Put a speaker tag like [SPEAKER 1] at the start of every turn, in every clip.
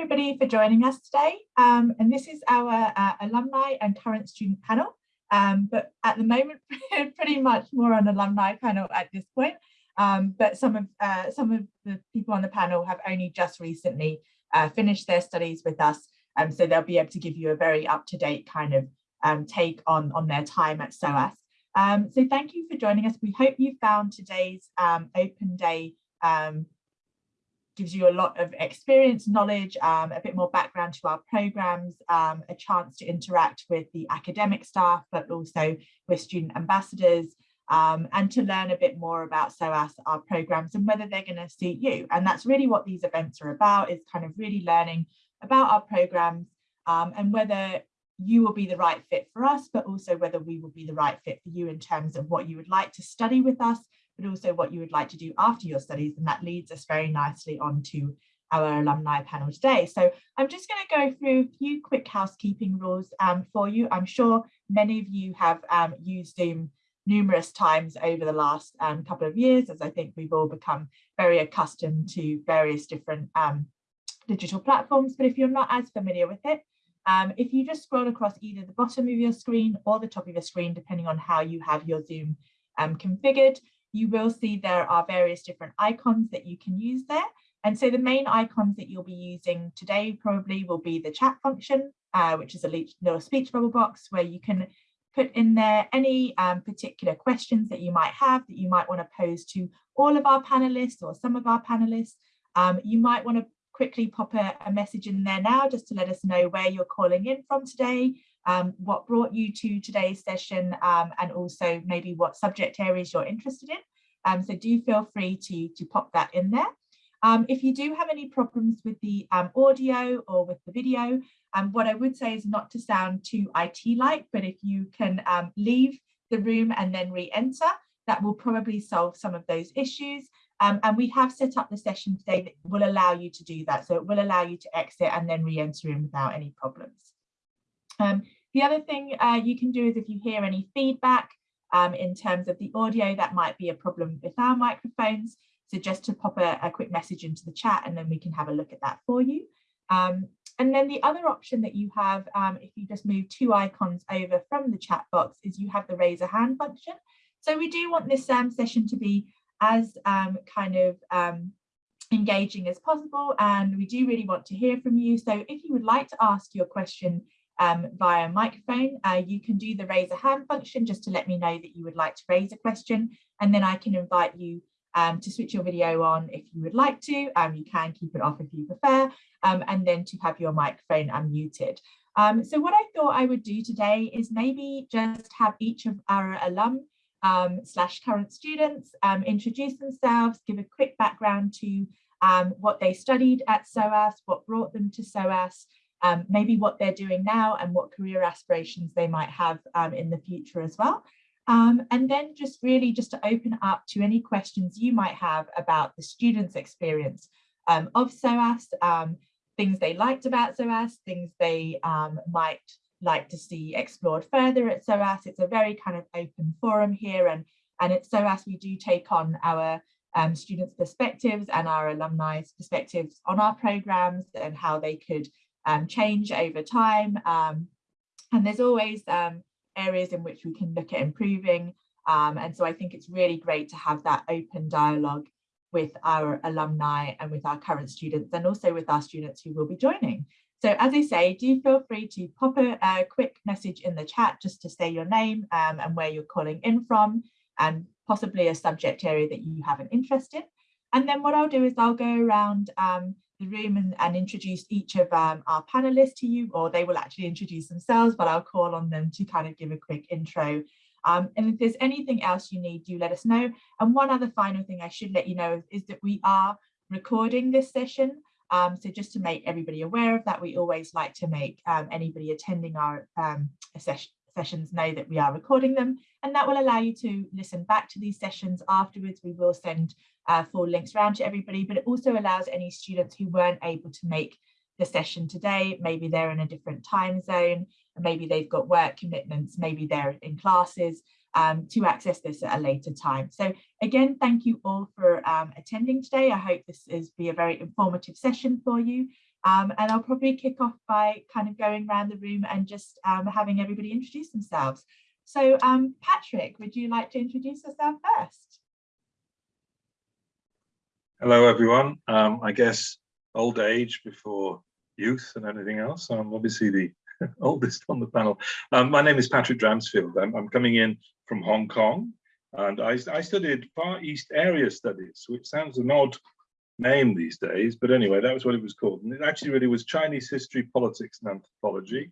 [SPEAKER 1] everybody for joining us today. Um, and this is our uh, alumni and current student panel. Um, but at the moment, pretty much more on alumni panel at this point. Um, but some of uh, some of the people on the panel have only just recently uh, finished their studies with us. Um, so they'll be able to give you a very up-to-date kind of um, take on, on their time at SOAS. Um, so thank you for joining us. We hope you found today's um, open day um, gives you a lot of experience, knowledge, um, a bit more background to our programs, um, a chance to interact with the academic staff, but also with student ambassadors, um, and to learn a bit more about SOAS, our programs, and whether they're going to suit you. And that's really what these events are about, is kind of really learning about our programs um, and whether you will be the right fit for us, but also whether we will be the right fit for you in terms of what you would like to study with us, but also what you would like to do after your studies. And that leads us very nicely on to our alumni panel today. So I'm just going to go through a few quick housekeeping rules um, for you. I'm sure many of you have um, used Zoom numerous times over the last um, couple of years, as I think we've all become very accustomed to various different um, digital platforms. But if you're not as familiar with it, um, if you just scroll across either the bottom of your screen or the top of your screen, depending on how you have your Zoom um, configured, you will see there are various different icons that you can use there. And so the main icons that you'll be using today probably will be the chat function, uh, which is a little speech bubble box where you can put in there any um, particular questions that you might have that you might want to pose to all of our panelists or some of our panelists. Um, you might want to quickly pop a, a, message in there now just to let us know where you're calling in from today, um, what brought you to today's session, um, and also maybe what subject areas you're interested in. Um, so do feel free to, to pop that in there. Um, if you do have any problems with the um, audio or with the video, um, what I would say is not to sound too IT-like, but if you can leave the room and then re-enter, that will probably solve some of those issues. Um, and we have set up the session today that will allow you to do that. So it will allow you to exit and then re-enter in without any problems. Um, the other thing uh, you can do is if you hear any feedback in terms of the audio, that might be a problem with our microphones. So just to pop a, a, quick message into the chat and then we can have a look at that for you. Um, and then the other option that you have, um, if you just move two icons over from the chat box, is you have the raise a hand function. So we do want this um, session to be as um, kind of um, engaging as possible and we do really want to hear from you. So if you would like to ask your question um, via microphone, uh, you can do the raise a hand function just to let me know that you would like to raise a question and then I can invite you um, to switch your video on if you would like to. Um, you can keep it off if you prefer, um, and then to have your microphone unmuted. Um, so what I thought I would do today is maybe just have each of our alum um, slash current students um, introduce themselves, give a quick background to what they studied at SOAS, what brought them to SOAS, maybe what they're doing now and what career aspirations they might have in the future as well. Um, and then just really just to open up to any questions you might have about the students' experience um, of SOAS, um, things they liked about SOAS, things they um, might like to see explored further at SOAS. It's a very kind of open forum here and, and at SOAS we do take on our um, students' perspectives and our alumni's perspectives on our programs and how they could um, change over time. and there's always areas in which we can look at improving. Um, and so I think it's really great to have that open dialogue with our alumni and with our current students and also with our students who will be joining. So as I say, do feel free to pop a, a quick message in the chat just to say your name um, and where you're calling in from and possibly a subject area that you have an interest in. And then what I'll do is I'll go around um, the room and, and introduce each of um, our panelists to you, or they will actually introduce themselves, but I'll call on them to kind of give a quick intro. Um, and if there's anything else you need, do let us know. And one other final thing I should let you know is, that we are recording this session. Um, so just to make everybody aware of that, we always like to make um, anybody attending our um, session, sessions know that we are recording them and that will allow you to listen back to these sessions afterwards. We will send uh, full links around to everybody, but it also allows any students who weren't able to make the session today, maybe they're in a different time zone, maybe they've got work commitments, maybe they're in classes, um, to access this at a later time. So again, thank you all for um, attending today. I hope this is be a very informative session for you. Um, and I'll probably kick off by kind of going around the room and just um, having everybody introduce themselves. So um, Patrick, would you like to introduce yourself first?
[SPEAKER 2] Hello, everyone. Um, I guess old age before youth and anything else. I'm obviously the oldest on the panel. Um, my name is Patrick Dramsfield. I'm, I'm, coming in from Hong Kong and I, I studied Far East Area Studies, which sounds an odd name these days, but anyway, that was what it was called. And it actually really was Chinese history, politics and anthropology.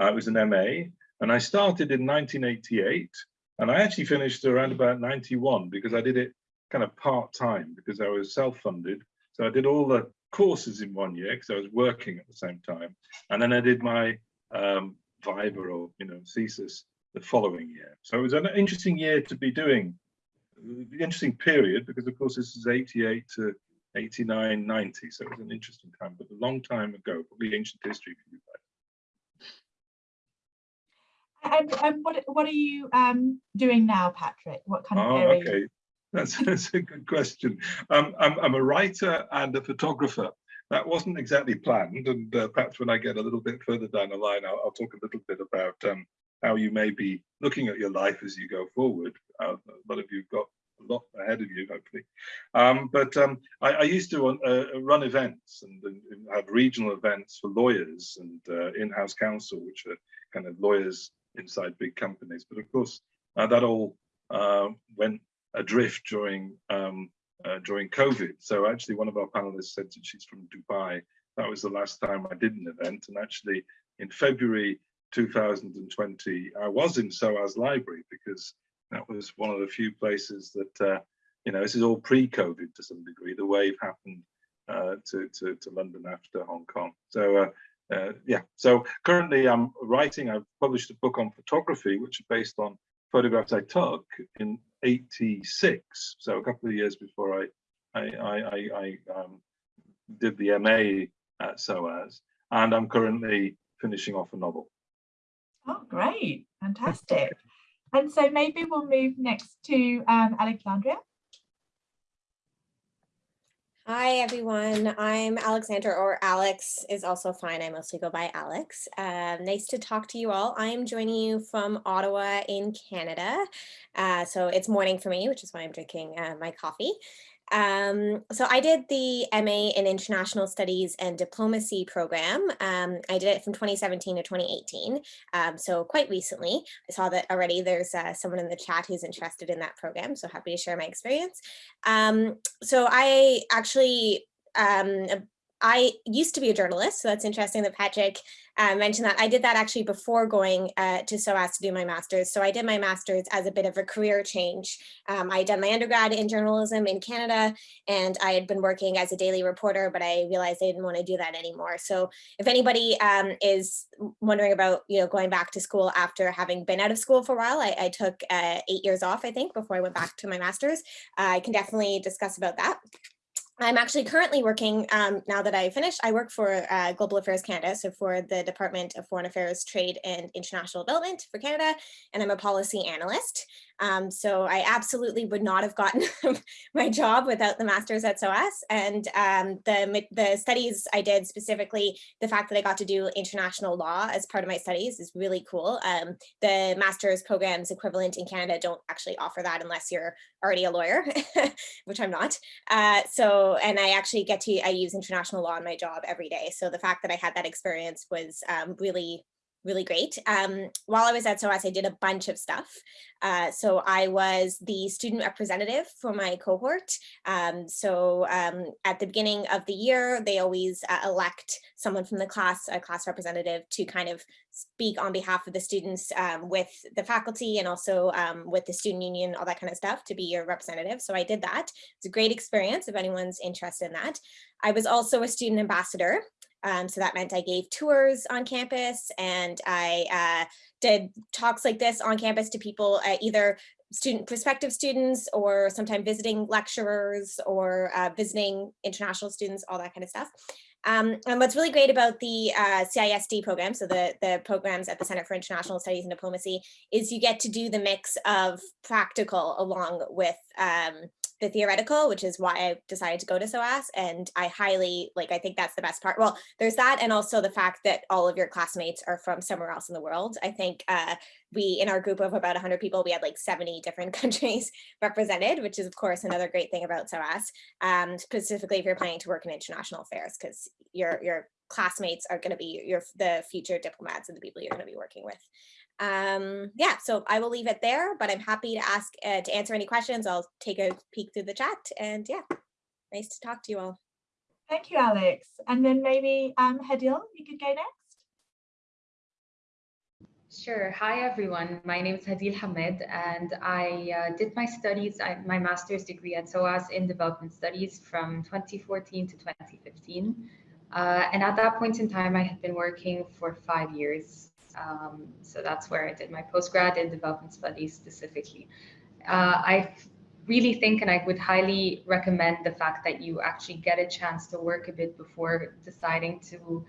[SPEAKER 2] Uh, it was an MA and I started in 1988 and I actually finished around about 91 because I did it kind of part-time because I was self-funded. So I did all the courses in one year because I was working at the same time. And then I did my um, Viva or, you know, thesis the following year. So it was an interesting year to be doing, interesting period because of course this is 88 to 89, 90. So it was an interesting time, but a long time ago, probably ancient history for you
[SPEAKER 1] guys. And, and what, what are you um, doing now, Patrick? What kind of
[SPEAKER 2] oh,
[SPEAKER 1] area?
[SPEAKER 2] Okay. That's, that's a good question. Um, I'm, I'm a writer and a photographer. That wasn't exactly planned, and uh, perhaps when I get a little bit further down the line, I'll, I'll talk a little bit about um, how you may be looking at your life as you go forward. Uh, a lot of you have got a lot ahead of you, hopefully. Um, but um, I, I, used to uh, run events and, and, have regional events for lawyers and uh, in-house counsel, which are kind of lawyers inside big companies. But of course, uh, that all uh, went adrift during um, uh, during COVID. So actually, one of our panelists said that she's from Dubai. That was the last time I did an event, and actually in February 2020, I was in SOAS Library because that was one of the few places that uh, you know this is all pre-COVID to some degree. The wave happened uh, to, to, to London after Hong Kong. So uh, uh, yeah, so currently I'm writing, I've published a book on photography, which is based on photographs I took in 86, so a couple of years before I I, I, I um, did the MA at SOAS, and I'm currently finishing off a novel.
[SPEAKER 1] Oh, great, fantastic. and so maybe we'll move next to um, Alexandria.
[SPEAKER 3] Hi, everyone. I'm Alexandra, or Alex is also fine. I mostly go by Alex. Um, nice to talk to you all. I am joining you from Ottawa in Canada. Uh, so it's morning for me, which is why I'm drinking uh, my coffee. Um, so I did the MA in International Studies and Diplomacy program. Um, I did it from 2017 to 2018, um, so quite recently. I saw that already there's uh, someone in the chat who's interested in that program, so happy to share my experience. Um, so I actually um, I used to be a journalist, so that's interesting that Patrick uh, mentioned that. I did that actually before going uh, to SOAS to do my master's. So I did my master's as a bit of a career change. Um, I had done my undergrad in journalism in Canada, and I had been working as a daily reporter, but I realized I didn't want to do that anymore. So if anybody um, is wondering about, you know, going back to school after having been out of school for a while, I, I took uh, eight years off, I think, before I went back to my master's. I can definitely discuss about that. I'm actually currently working, um, now that I finished, I work for uh, Global Affairs Canada, so for the Department of Foreign Affairs, Trade and International Development for Canada, and I'm a policy analyst. Um, so I absolutely would not have gotten my job without the master's at SOAS. And um, the, the studies I did specifically, the fact that I got to do international law as part of my studies is really cool. Um, the master's programs equivalent in Canada don't actually offer that unless you're already a lawyer, which I'm not. Uh, so, and I actually get to, I use international law in my job every day. So the fact that I had that experience was um, really really great. Um, while I was at SOAS, I did a bunch of stuff. Uh, so I was the student representative for my cohort. Um, so um, at the beginning of the year, they always uh, elect someone from the class, a class representative, to kind of speak on behalf of the students um, with the faculty and also um, with the student union, all that kind of stuff to be your representative. So I did that. It's a great experience if anyone's interested in that. I was also a student ambassador. Um, so that meant I gave tours on campus and I uh, did talks like this on campus to people, uh, either student prospective students or sometimes visiting lecturers or uh, visiting international students, all that kind of stuff. Um, and what's really great about the uh, CISD program, so the, the programs at the Center for International Studies and Diplomacy, is you get to do the mix of practical along with um, the theoretical, which is why I decided to go to SOAS. And I highly, like, I think that's the best part. Well, there's that. And also the fact that all of your classmates are from somewhere else in the world. I think uh, we, in our group of about 100 people, we had like 70 different countries represented, which is of course another great thing about SOAS, um, specifically if you're planning to work in international affairs, because your, your classmates are going to be your the future diplomats and the people you're going to be working with. Um, yeah, so I will leave it there, but I'm happy to ask uh, to answer any questions. I'll take a peek through the chat and yeah, nice to talk to you all.
[SPEAKER 1] Thank you, Alex. And then maybe um, Hadil, you could go next.
[SPEAKER 4] Sure. Hi, everyone. My name is Hadil Hamed, and I uh, did my studies, I, my master's degree at SOAS in development studies from 2014 to 2015. Uh, and at that point in time, I had been working for five years um, so that's where I did my postgrad in development studies specifically. Uh, I really think and I would highly recommend the fact that you actually get a chance to work a bit before deciding to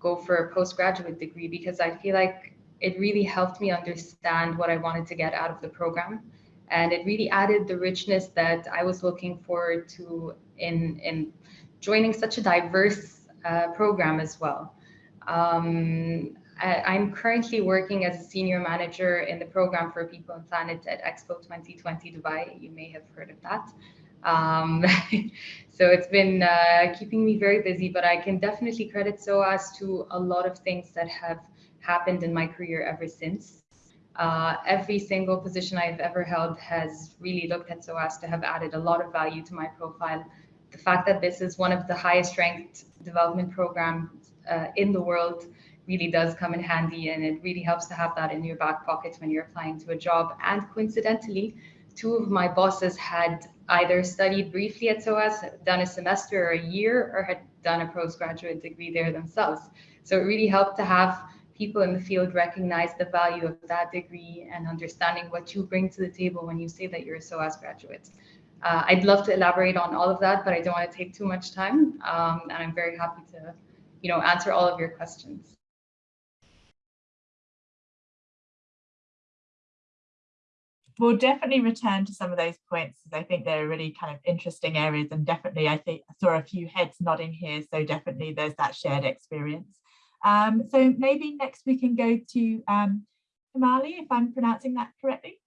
[SPEAKER 4] go for a postgraduate degree because I feel like it really helped me understand what I wanted to get out of the program. And it really added the richness that I was looking forward to in, in joining such a diverse uh, program as well. Um, I'm currently working as a senior manager in the program for People and Planet at Expo 2020 Dubai. You may have heard of that. Um, so it's been uh, keeping me very busy, but I can definitely credit SOAS to a lot of things that have happened in my career ever since. Uh, every single position I've ever held has really looked at SOAS to have added a lot of value to my profile. The fact that this is one of the highest ranked development programs uh, in the world really does come in handy and it really helps to have that in your back pocket when you're applying to a job. And coincidentally, two of my bosses had either studied briefly at SOAS, done a semester or a year, or had done a postgraduate degree there themselves. So it really helped to have people in the field recognize the value of that degree and understanding what you bring to the table when you say that you're a SOAS graduate. Uh, I'd love to elaborate on all of that, but I don't want to take too much time. Um, and I'm very happy to, you know, answer all of your questions.
[SPEAKER 1] We'll definitely return to some of those points because I think they're really kind of interesting areas and definitely I think I saw a few heads nodding here so definitely there's that shared experience. Um, so maybe next we can go to um, Himali if I'm pronouncing that correctly.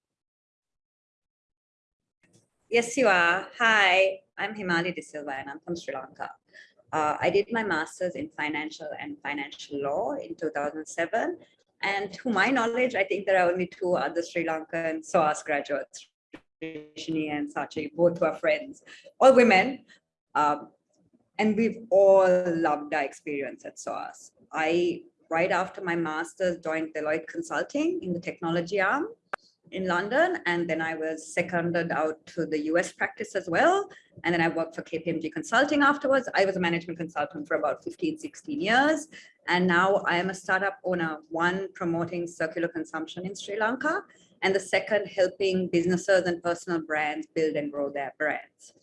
[SPEAKER 5] Yes, you are. Hi, I'm Himali De Silva and I'm from Sri Lanka. Uh, I did my master's in financial and financial law in 2007 and to my knowledge, I think there are only two other Sri Lankan SOAS graduates, Rishini and Sachi, both were friends, all women. Um, and we've all loved our experience at SOAS. I, right after my master's, joined Deloitte Consulting in the technology arm in London. And then I was seconded out to the US practice as well. And then I worked for KPMG Consulting afterwards. I was a management consultant for about 15, 16 years. And now I am a startup owner, one promoting circular consumption in Sri Lanka, and the second helping businesses and personal brands build and grow their brands.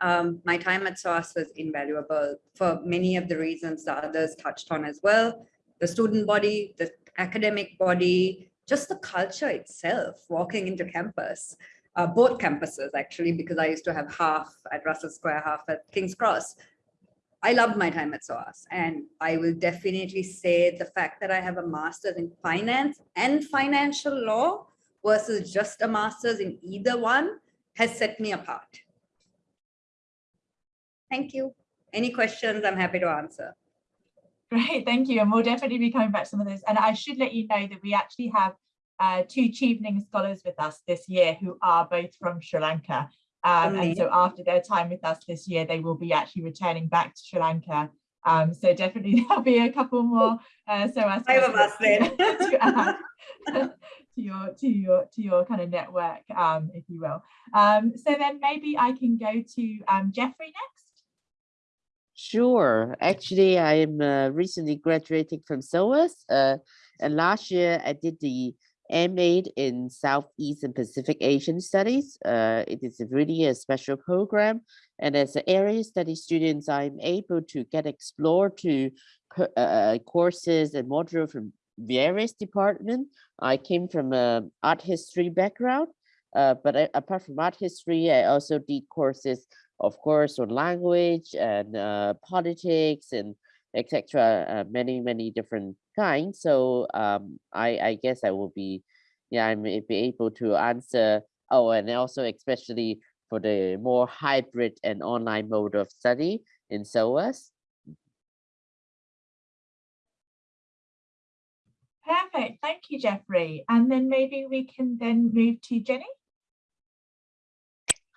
[SPEAKER 5] Um, my time at SOAS was invaluable for many of the reasons the others touched on as well. The student body, the academic body, just the culture itself, walking into campus, uh, both campuses actually, because I used to have half at Russell Square, half at King's Cross. I loved my time at SOAS and I will definitely say the fact that I have a master's in finance and financial law versus just a master's in either one has set me apart. Thank you. Any questions, I'm happy to answer.
[SPEAKER 1] Great, thank you. And we'll definitely be coming back to some of those. And I should let you know that we actually have uh, two Chevening scholars with us this year who are both from Sri Lanka. Um, and so after their time with us this year, they will be actually returning back to Sri Lanka. Um, so definitely there'll be a couple more. Uh, so as
[SPEAKER 5] five of us then
[SPEAKER 1] to add to your to your to your kind of network, um, if you will. Um, so then maybe I can go to um, Jeffrey next.
[SPEAKER 6] Sure. Actually, I'm uh, recently graduating from SOAS. Uh, and last year I did the MA in Southeast and Pacific Asian Studies. Uh, it is really a special program. And as an area study students, I'm able to get explore to uh, courses and module from various departments. I came from a art history background. Uh, but I, apart from art history, I also did courses, of course, on language and uh, politics and etc. Uh, many, many different kinds. So um, I, I guess I will be, yeah, I may be able to answer. Oh, and also especially for the more hybrid and online mode of study in SOAS.
[SPEAKER 1] Perfect. Thank you, Jeffrey. And then maybe we can then move to Jenny.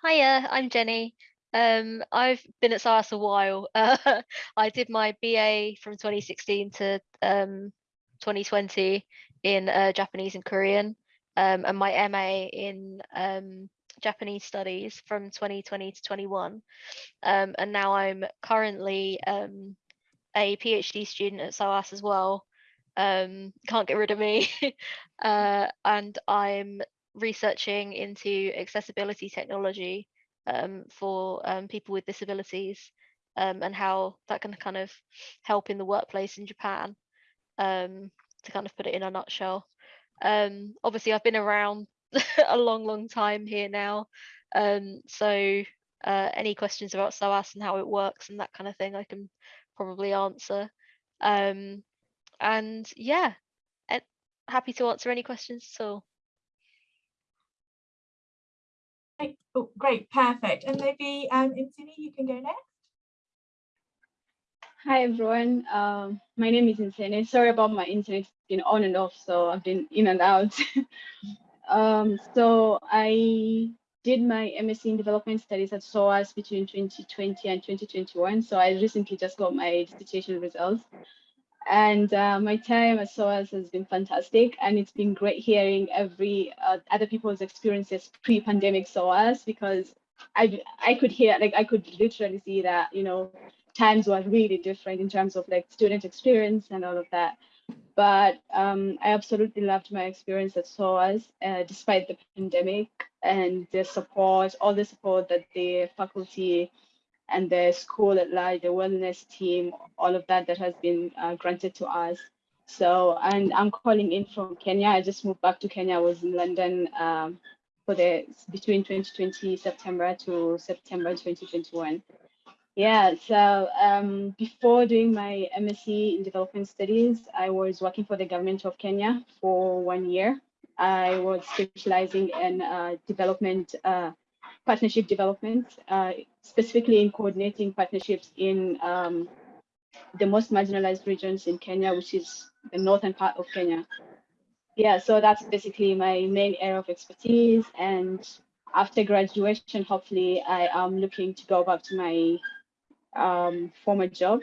[SPEAKER 7] Hiya, I'm Jenny. Um, I've been at SOAS a while. Uh, I did my BA from 2016 to um, 2020 in uh, Japanese and Korean, um, and my MA in um, Japanese studies from 2020 to 21. Um, and now I'm currently um, a PhD student at SOAS as well. Can't get rid of me. uh, and I'm researching into accessibility technology um, for um, people with disabilities um, and how that can kind of help in the workplace in Japan, um, to kind of put it in a nutshell. Um, obviously, I've been around a long, long time here now. So uh, any questions about SOAS and how it works and that kind of thing, I can probably answer. And yeah, eh, happy to answer any questions at all.
[SPEAKER 1] Great. Oh, great, perfect. And maybe um, Insini, you can go next.
[SPEAKER 8] Hi everyone, um, my name is Insene. Sorry about my internet, it's been on and off, so I've been in and out. um, so I did my MSc in Development Studies at SOAS between 2020 and 2021. So I recently just got my dissertation results. And uh, my time at SOAS has been fantastic, and it's been great hearing every uh, other people's experiences pre-pandemic SOAS because I I could hear like I could literally see that you know times were really different in terms of like student experience and all of that. But um, I absolutely loved my experience at SOAS, uh, despite the pandemic and the support, all the support that the faculty and the school at large, the wellness team, all of that that has been uh, granted to us. So, and I'm calling in from Kenya. I just moved back to Kenya. I was in London um, for the between 2020 September to September 2021. Yeah, so um, before doing my MSc in development studies, I was working for the government of Kenya for one year. I was specializing in uh, development, uh, partnership development, uh, specifically in coordinating partnerships in um, the most marginalized regions in Kenya, which is the northern part of Kenya. Yeah, so that's basically my main area of expertise. And after graduation, hopefully I am looking to go back to my um, former job.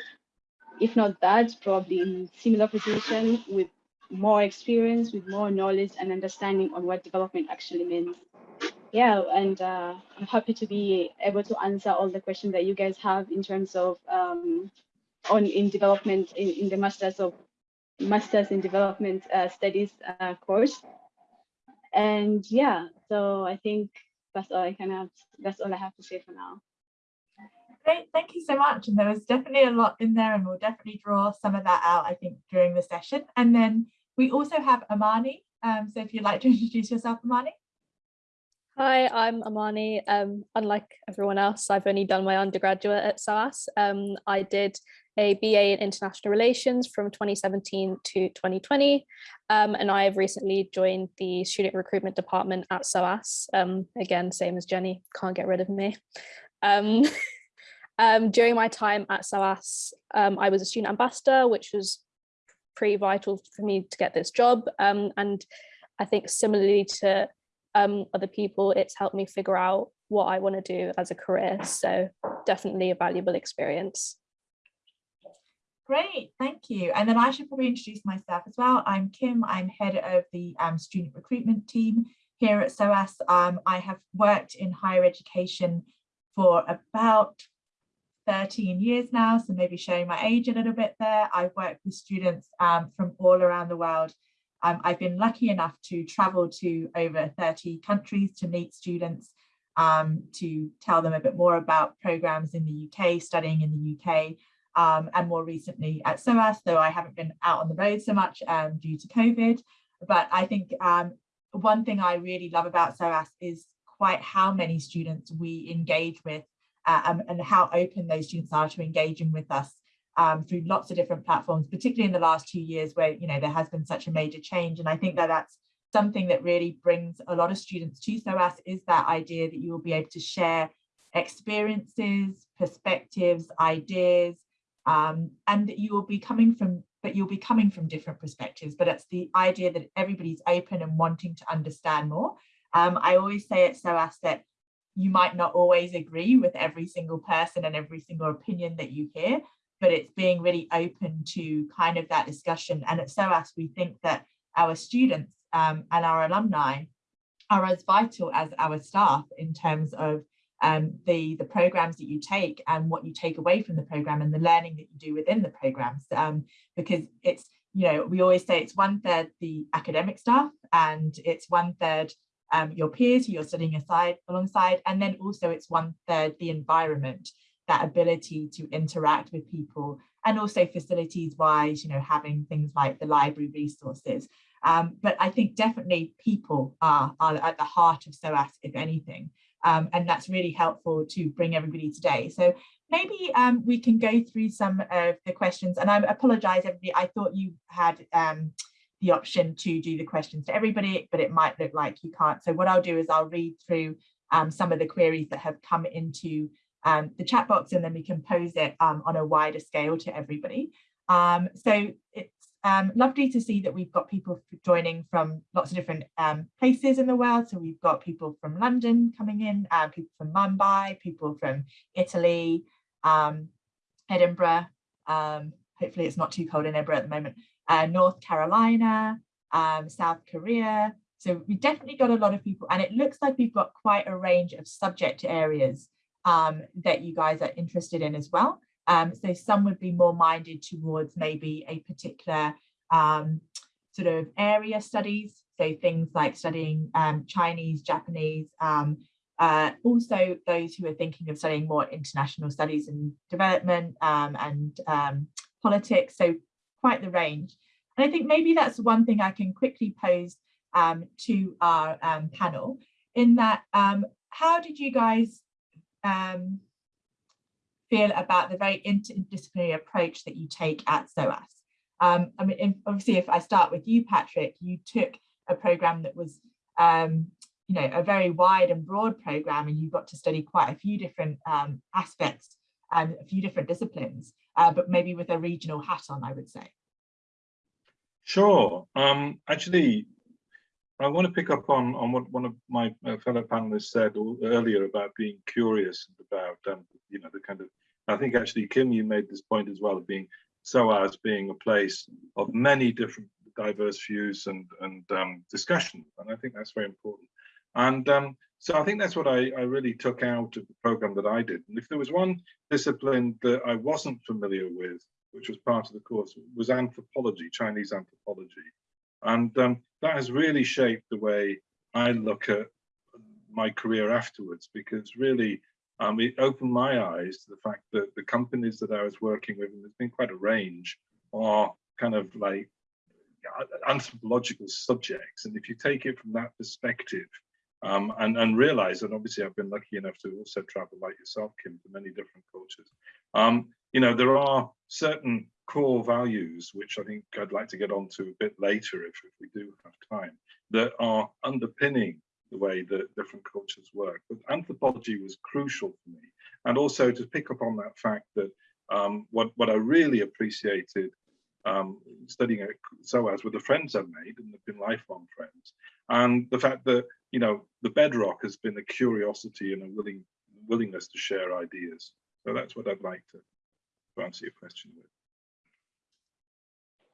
[SPEAKER 8] If not that, probably in similar position with more experience, with more knowledge and understanding on what development actually means. Yeah, and uh, I'm happy to be able to answer all the questions that you guys have in terms of um, on in development in, in the masters of masters in development uh, studies uh, course. And yeah, so I think that's all I can have. That's all I have to say for now.
[SPEAKER 1] Great, thank you so much. And there was definitely a lot in there and we'll definitely draw some of that out, I think, during the session. And then we also have Amani. Um, so if you'd like to introduce yourself, Amani.
[SPEAKER 9] Hi, I'm Amani. Um, unlike everyone else, I've only done my undergraduate at SOAS. Um, I did a BA in International Relations from 2017 to 2020, um, and I have recently joined the Student Recruitment Department at SOAS. Um, again, same as Jenny, can't get rid of me. Um, um, during my time at SOAS, I was a student ambassador, which was pretty vital for me to get this job. and I think similarly to um, other people, it's helped me figure out what I want to do as a career. So definitely a valuable experience.
[SPEAKER 1] Great, thank you. And then I should probably introduce myself as well. I'm Kim, I'm head of the um, student recruitment team here at SOAS. Um, I have worked in higher education for about 13 years now, so maybe showing my age a little bit there. I've worked with students um, from all around the world um, I've been lucky enough to travel to over 30 countries to meet students, um, to tell them a bit more about programs in the UK, studying in the UK, um, and more recently at SOAS, though I haven't been out on the road so much um, due to COVID. But I think um, one thing I really love about SOAS is quite how many students we engage with uh, um, and how open those students are to engaging with us um, through lots of different platforms, particularly in the last two years where, you know, there has been such a major change. And I think that that's something that really brings a lot of students to SOAS is that idea that you will be able to share experiences, perspectives, ideas, um, and that you will be coming from, but you'll be coming from different perspectives, but it's the idea that everybody's open and wanting to understand more. Um, I always say at SOAS that you might not always agree with every single person and every single opinion that you hear, but it's being really open to kind of that discussion. And at SOAS, we think that our students um, and our alumni are as vital as our staff in terms of um, the, the programs that you take and what you take away from the program and the learning that you do within the programs. Um, because it's, you know, we always say it's one third the academic staff and it's one third um, your peers who you're studying aside alongside, and then also it's one third the environment, that ability to interact with people and also facilities wise, you know, having things like the library resources. Um, but I think definitely people are, are at the heart of SOAS, if anything. Um, and that's really helpful to bring everybody today. So maybe um, we can go through some of the questions and I apologize everybody, I thought you had um, the option to do the questions to everybody, but it might look like you can't. So what I'll do is I'll read through um, some of the queries that have come into um, the chat box and then we can pose it um, on a wider scale to everybody. Um, so it's um, lovely to see that we've got people joining from lots of different um, places in the world. So we've got people from London coming in, uh, people from Mumbai, people from Italy, um, Edinburgh. hopefully it's not too cold in Edinburgh at the moment. Uh, North Carolina, South Korea. So we definitely got a lot of people and it looks like we've got quite a range of subject areas um, that you guys are interested in as well. Um, so some would be more minded towards maybe a particular um, sort of area studies. So things like studying um, Chinese, Japanese, um, uh, also those who are thinking of studying more international studies and development um, and politics. So quite the range. And I think maybe that's one thing I can quickly pose to our panel in that how did you guys um, feel about the very interdisciplinary approach that you take at SOAS? Um, I mean, obviously, if I start with you, Patrick, you took a program that was, um, you know, a very wide and broad program, and you got to study quite a few different um, aspects and a few different disciplines, uh, but maybe with a regional hat on, I would say.
[SPEAKER 2] Sure. Um, actually, I want to pick up on, on what one of my uh, fellow panelists said earlier about being curious about, um, you know, the kind of, I think actually, Kim, you made this point as well of being SOAS being a place of many different diverse views and, and um, discussion. And I think that's very important. And um, so I think that's what I, I really took out of the program that I did. And if there was one discipline that I wasn't familiar with, which was part of the course, was anthropology, Chinese anthropology. And um, that has really shaped the way I look at my career afterwards, because really um, it opened my eyes to the fact that the companies that I was working with, and there's been quite a range, are kind of like anthropological subjects. And if you take it from that perspective, um, and, and realize that obviously I've been lucky enough to also travel like yourself, Kim, to many different cultures. Um, you know, there are certain core values, which I think I'd like to get onto a bit later if, if we do have time, that are underpinning the way that different cultures work. But anthropology was crucial for me. And also to pick up on that fact that um, what, what I really appreciated um, studying at SOAS were the friends I've made and they've been lifelong friends. And the fact that, you know, the bedrock has been a curiosity and a willing willingness to share ideas. So that's what I'd like to, to answer your question with.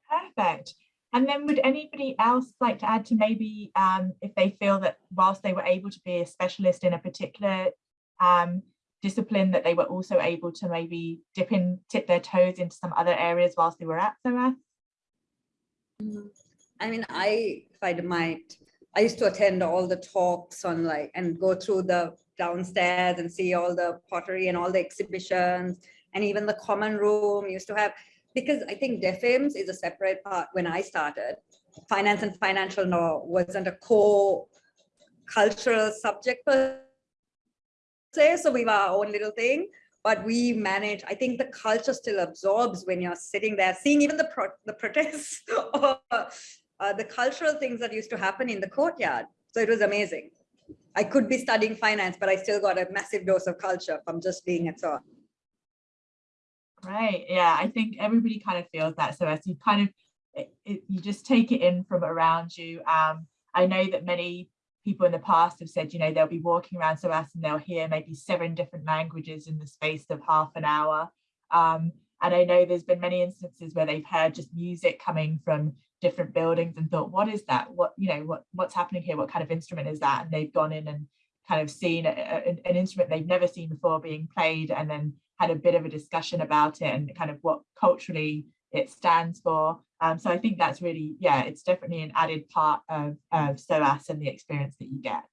[SPEAKER 1] Perfect. And then would anybody else like to add to maybe um, if they feel that whilst they were able to be a specialist in a particular um, discipline that they were also able to maybe dip in, tip their toes into some other areas whilst they were at SOAS?
[SPEAKER 5] Mm-hmm. I mean, I, if I might, I used to attend all the talks on like, and go through the downstairs and see all the pottery and all the exhibitions and even the common room used to have because I think DEFIMS is a separate part. When I started, finance and financial law wasn't a core cultural subject per se, so we were our own little thing. But we manage. I think the culture still absorbs when you're sitting there, seeing even the pro the protests or uh, the cultural things that used to happen in the courtyard. So it was amazing. I could be studying finance, but I still got a massive dose of culture from just being at SOAS.
[SPEAKER 1] Right. Yeah, I think everybody kind of feels that. So as you kind of, it, it, you just take it in from around you. Um, I know that many people in the past have said, you know, they'll be walking around SOAS and they'll hear maybe seven different languages in the space of half an hour. Um, and I know there's been many instances where they've heard just music coming from different buildings and thought, what is that? What, you know, what what's happening here? What kind of instrument is that? And they've gone in and kind of seen a, a, an instrument they've never seen before being played and then had a bit of a discussion about it and kind of what culturally it stands for. Um, so I think that's really, yeah, it's definitely an added part of, of SOAS and the experience that you get.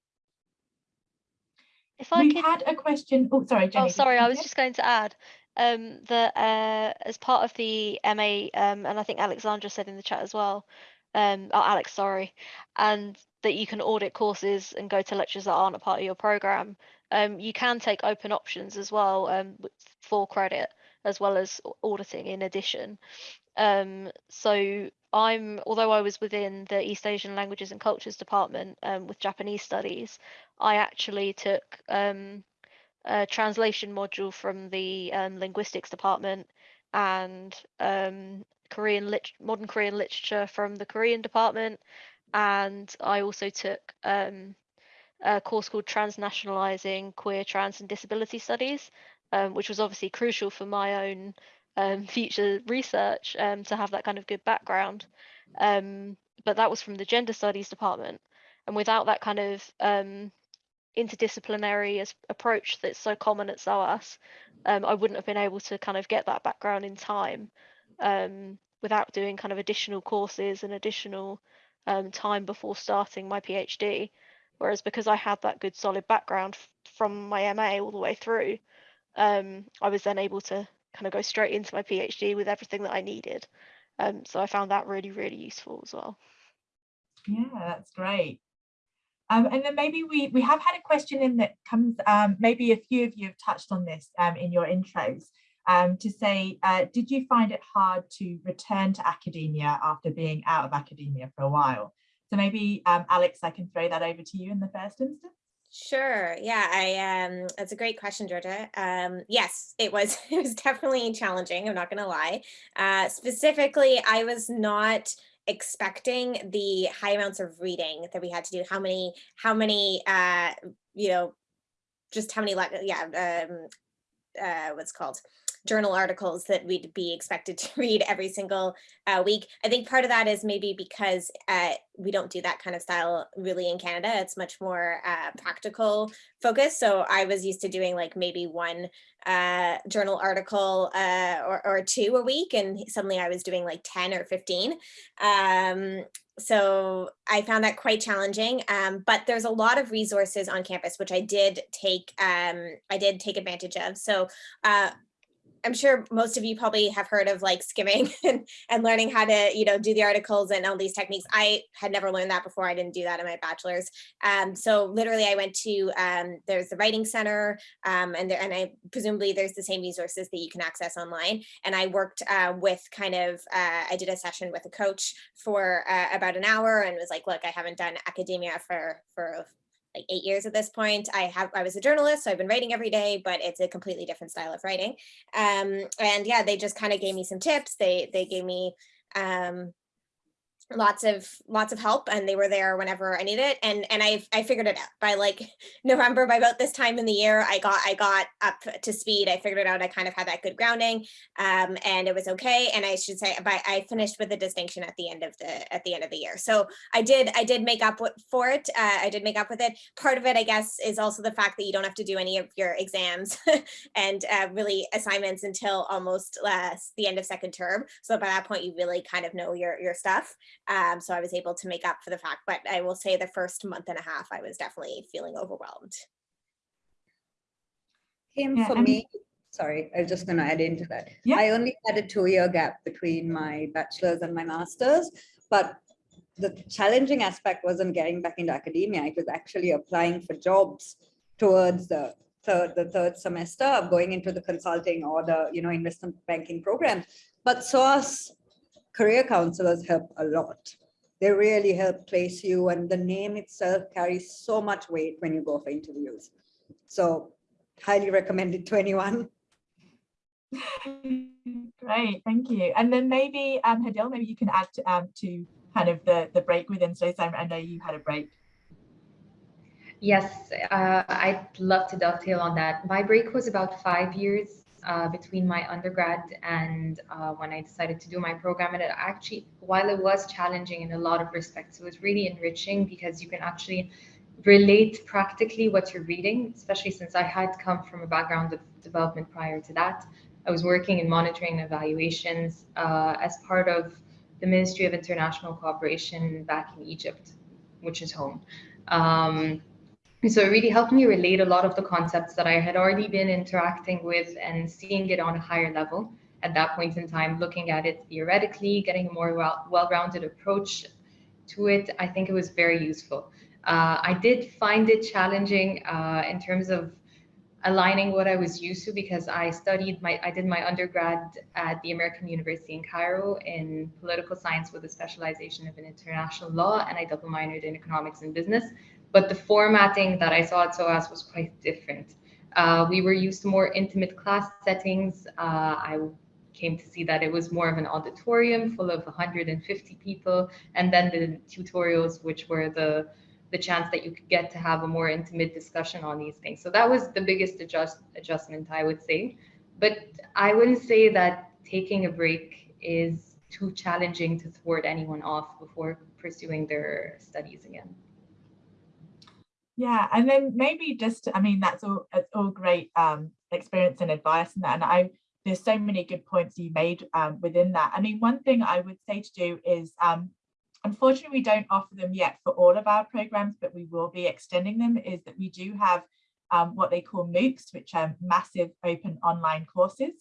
[SPEAKER 7] If I
[SPEAKER 1] We've
[SPEAKER 7] could,
[SPEAKER 1] had a question. Oh, sorry, Jenny.
[SPEAKER 7] oh, sorry, I was just going to add um, that uh, as part of the MA, um, and I think Alexandra said in the chat as well, um, oh, Alex, sorry, and that you can audit courses and go to lectures that aren't a part of your program. Um, you can take open options as well um, for credit, as well as auditing in addition. Um, so I'm, although I was within the East Asian Languages and Cultures department um, with Japanese studies, I actually took um, a translation module from the um, linguistics department and Korean lit modern Korean literature from the Korean department, and I also took um, a course called Transnationalizing Queer, Trans, and Disability Studies, um, which was obviously crucial for my own um, future research um, to have that kind of good background. Um, but that was from the gender studies department, and without that kind of um, interdisciplinary approach that's so common at SOAS, I wouldn't have been able to kind of get that background in time without doing kind of additional courses and additional um, time before starting my PhD. Whereas because I had that good solid background from my MA all the way through, um, I was then able to kind of go straight into my PhD with everything that I needed. Um, so I found that really, really useful as well.
[SPEAKER 1] Yeah, that's great. Um, and then maybe we we have had a question in that comes, um, maybe a few of you have touched on this um, in your intros, um, to say, uh, did you find it hard to return to academia after being out of academia for a while? So maybe, um, Alex, I can throw that over to you in the first instance.
[SPEAKER 3] Sure. Yeah, I um that's a great question, Georgia. Um yes, it was it was definitely challenging, I'm not gonna lie. Uh specifically, I was not expecting the high amounts of reading that we had to do, how many, how many uh, you know, just how many, yeah, um, uh, what's called journal articles that we'd be expected to read every single uh, week. I think part of that is maybe because uh, we don't do that kind of style really in Canada. It's much more uh, practical focus. So I was used to doing like maybe one uh, journal article uh, or, or two a week, and suddenly I was doing like 10 or 15. Um, so I found that quite challenging, um, but there's a lot of resources on campus, which I did take, um, I did take advantage of. So uh, I'm sure most of you probably have heard of like skimming and, and learning how to, you know, do the articles and all these techniques. I had never learned that before. I didn't do that in my bachelor's. Um, so literally I went to, um, there's the writing center um, and, there, and I presumably there's the same resources that you can access online. And I worked uh, with kind of, uh, I did a session with a coach for uh, about an hour and was like, look, I haven't done academia for, for like eight years at this point. I have I was a journalist, so I've been writing every day, but it's a completely different style of writing. Um, and yeah, they just kind of gave me some tips. They they gave me um, lots of lots of help and they were there whenever I needed it and and I I figured it out. By like November by about this time in the year I got I got up to speed. I figured it out. I kind of had that good grounding um and it was okay and I should say by I finished with a distinction at the end of the at the end of the year. So I did I did make up for it uh, I did make up with it. Part of it I guess is also the fact that you don't have to do any of your exams and uh, really assignments until almost uh, the end of second term. So by that point you really kind of know your your stuff um, so I was able to make up for the fact, but I will say the first month and a half, I was definitely feeling overwhelmed.
[SPEAKER 5] Kim,
[SPEAKER 1] Yeah,
[SPEAKER 5] for
[SPEAKER 1] and-
[SPEAKER 5] me, sorry, I was just going to add into that.
[SPEAKER 1] Yeah.
[SPEAKER 5] I only had a two-year gap between my bachelor's and my master's, but the challenging aspect wasn't getting back into academia. It was actually applying for jobs towards the third, the third semester of going into the consulting or the, you know, investment banking program. But SOAS career counselors help a lot. They really help place you and the name itself carries so much weight when you go for interviews. So highly recommend it to anyone.
[SPEAKER 1] Great, thank you. And then maybe, um, Hadil, maybe you can add to, um, to kind of the, the break within studies. I I know you had a break.
[SPEAKER 4] Yes, uh, I'd love to dovetail on that. My break was about five years uh, between my undergrad and uh, when I decided to do my program. And it actually, while it was challenging in a lot of respects, it was really enriching because you can actually relate practically what you're reading, especially since I had come from a background of development prior to that. I was working in monitoring and evaluations uh, as part of the Ministry of International Cooperation back in Egypt, which is home. Um, so it really helped me relate a lot of the concepts that I had already been interacting with and seeing it on a higher level at that point in time, looking at it theoretically, getting a more well, well-rounded approach to it. I think it was very useful. Uh, I did find it challenging uh, in terms of aligning what I was used to because I studied my, I did my undergrad at the American University in Cairo in political science with a specialization of in international law, and I double minored in economics and business. But the formatting that I saw at SOAS was quite different. Uh, we were used to more intimate class settings. Uh, I came to see that it was more of an auditorium full of 150 people, and then the tutorials, which were the the chance that you could get to have a more intimate discussion on these things. So that was the biggest adjust adjustment, I would say. But I wouldn't say that taking a break is too challenging to thwart anyone off before pursuing their studies again.
[SPEAKER 1] Yeah, and then maybe just, I mean, that's all, it's all great um, experience and advice and that. And I, there's so many good points you made um, within that. I mean, one thing I would say to do is, um, unfortunately, we don't offer them yet for all of our programs, but we will be extending them, is that we do have um, what they call MOOCs, which are massive open online courses.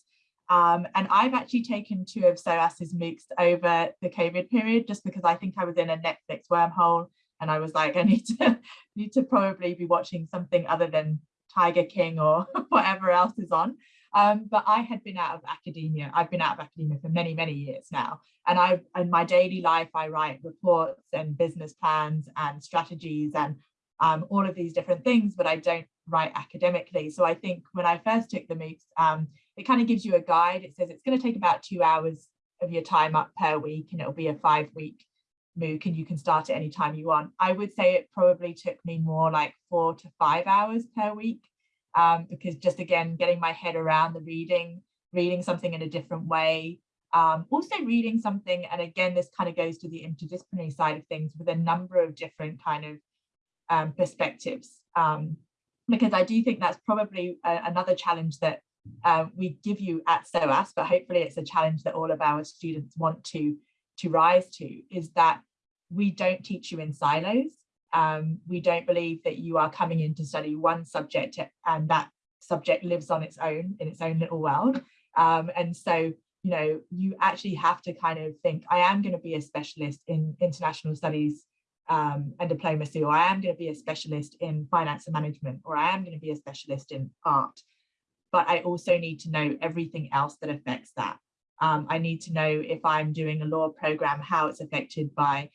[SPEAKER 1] Um, and I've actually taken two of SOAS's MOOCs over the COVID period, just because I think I was in a Netflix wormhole and I was like, I need to need to probably be watching something other than Tiger King or whatever else is on. Um, but I had been out of academia. I've been out of academia for many, many years now. And I, in my daily life, I write reports and business plans and strategies and um, all of these different things, but I don't write academically. So I think when I first took the MOOCs, um, it kind of gives you a guide. It says it's going to take about two hours of your time up per week and it'll be a five week MOOC and you can start at any time you want. I would say it probably took me more like four to five hours per week um, because just again, getting my head around the reading, reading something in a different way, um, also reading something, and again, this kind of goes to the interdisciplinary side of things with a number of different kind of um, perspectives. Um, because I do think that's probably a, another challenge that uh, we give you at SOAS, but hopefully it's a challenge that all of our students want to to rise to is that we don't teach you in silos. Um, we don't believe that you are coming in to study one subject and that subject lives on its own in its own little world. Um, and so, you know, you actually have to kind of think, I am going to be a specialist in international studies um, and diplomacy, or I am going to be a specialist in finance and management, or I am going to be a specialist in art. But I also need to know everything else that affects that. Um, I need to know if I'm doing a law program, how it's affected by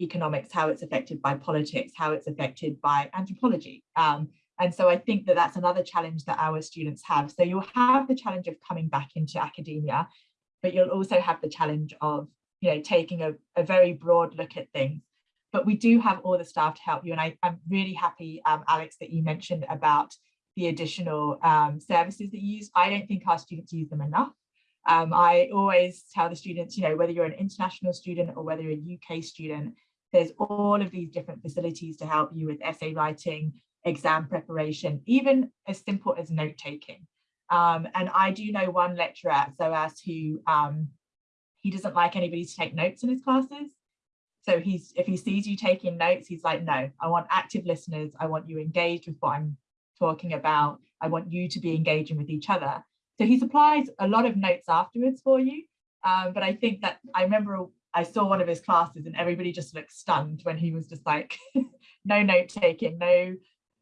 [SPEAKER 1] economics, how it's affected by politics, how it's affected by anthropology. Um, and so I think that that's another challenge that our students have. So you'll have the challenge of coming back into academia, but you'll also have the challenge of, you know, taking a, a very broad look at things. But we do have all the staff to help you. And I, am really happy, um, Alex, that you mentioned about the additional um, services that you use. I don't think our students use them enough. Um, I always tell the students, you know, whether you're an international student or whether you're a UK student, there's all of these different facilities to help you with essay writing, exam preparation, even as simple as note taking. Um, and I do know one lecturer at SOAS who um, he doesn't like anybody to take notes in his classes. So he's if he sees you taking notes, he's like, no, I want active listeners. I want you engaged with what I'm talking about. I want you to be engaging with each other. So he supplies a lot of notes afterwards for you. Um, but I think that I remember I saw one of his classes and everybody just looked stunned when he was just like, no note taking, no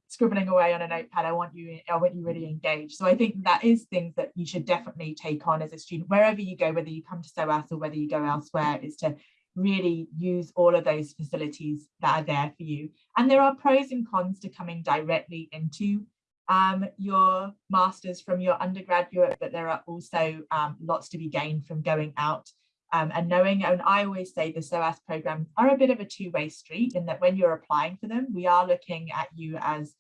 [SPEAKER 1] scribbling away on a notepad. I want you, I want you really engaged. So I think that is things that you should definitely take on as a student, wherever you go, whether you come to SOAS or whether you go elsewhere, is to really use all of those facilities that are there for you. And there are pros and cons to coming directly into um, your masters from your undergraduate, but there are also um, lots to be gained from going out um, and knowing, and I always say the SOAS programs are a bit of a two-way street in that when you're applying for them, we are looking at you as,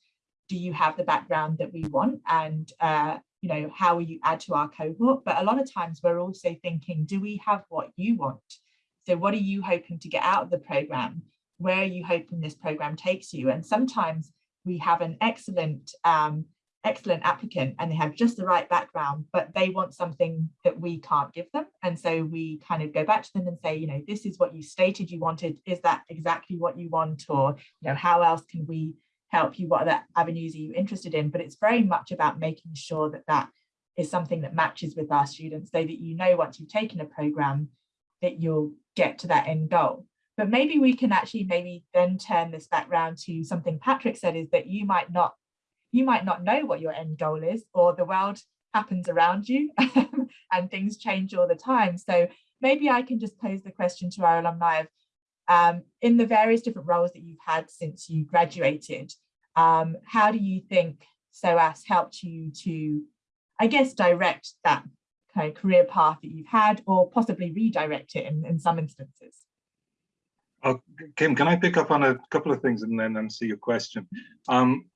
[SPEAKER 1] do you have the background that we want? And, uh, you know, how will you add to our cohort? But a lot of times we're also thinking, do we have what you want? So what are you hoping to get out of the program? Where are you hoping this program takes you? And sometimes we have an excellent um, excellent applicant and they have just the right background, but they want something that we can't give them. And so we kind of go back to them and say, you know, this is what you stated you wanted. Is that exactly what you want? Or, you know, how else can we help you? What other avenues are you interested in? But it's very much about making sure that that is something that matches with our students so that you know once you've taken a program that you'll get to that end goal. But maybe we can actually maybe then turn this back round to something Patrick said is that you might not you might not know what your end goal is or the world happens around you and things change all the time. So maybe I can just pose the question to our alumni of um, in the various different roles that you've had since you graduated, um, how do you think SOAS helped you to, I guess, direct that kind of career path that you've had or possibly redirect it in, in some instances?
[SPEAKER 2] Oh, Kim, can I pick up on a couple of things and then answer your question? Um,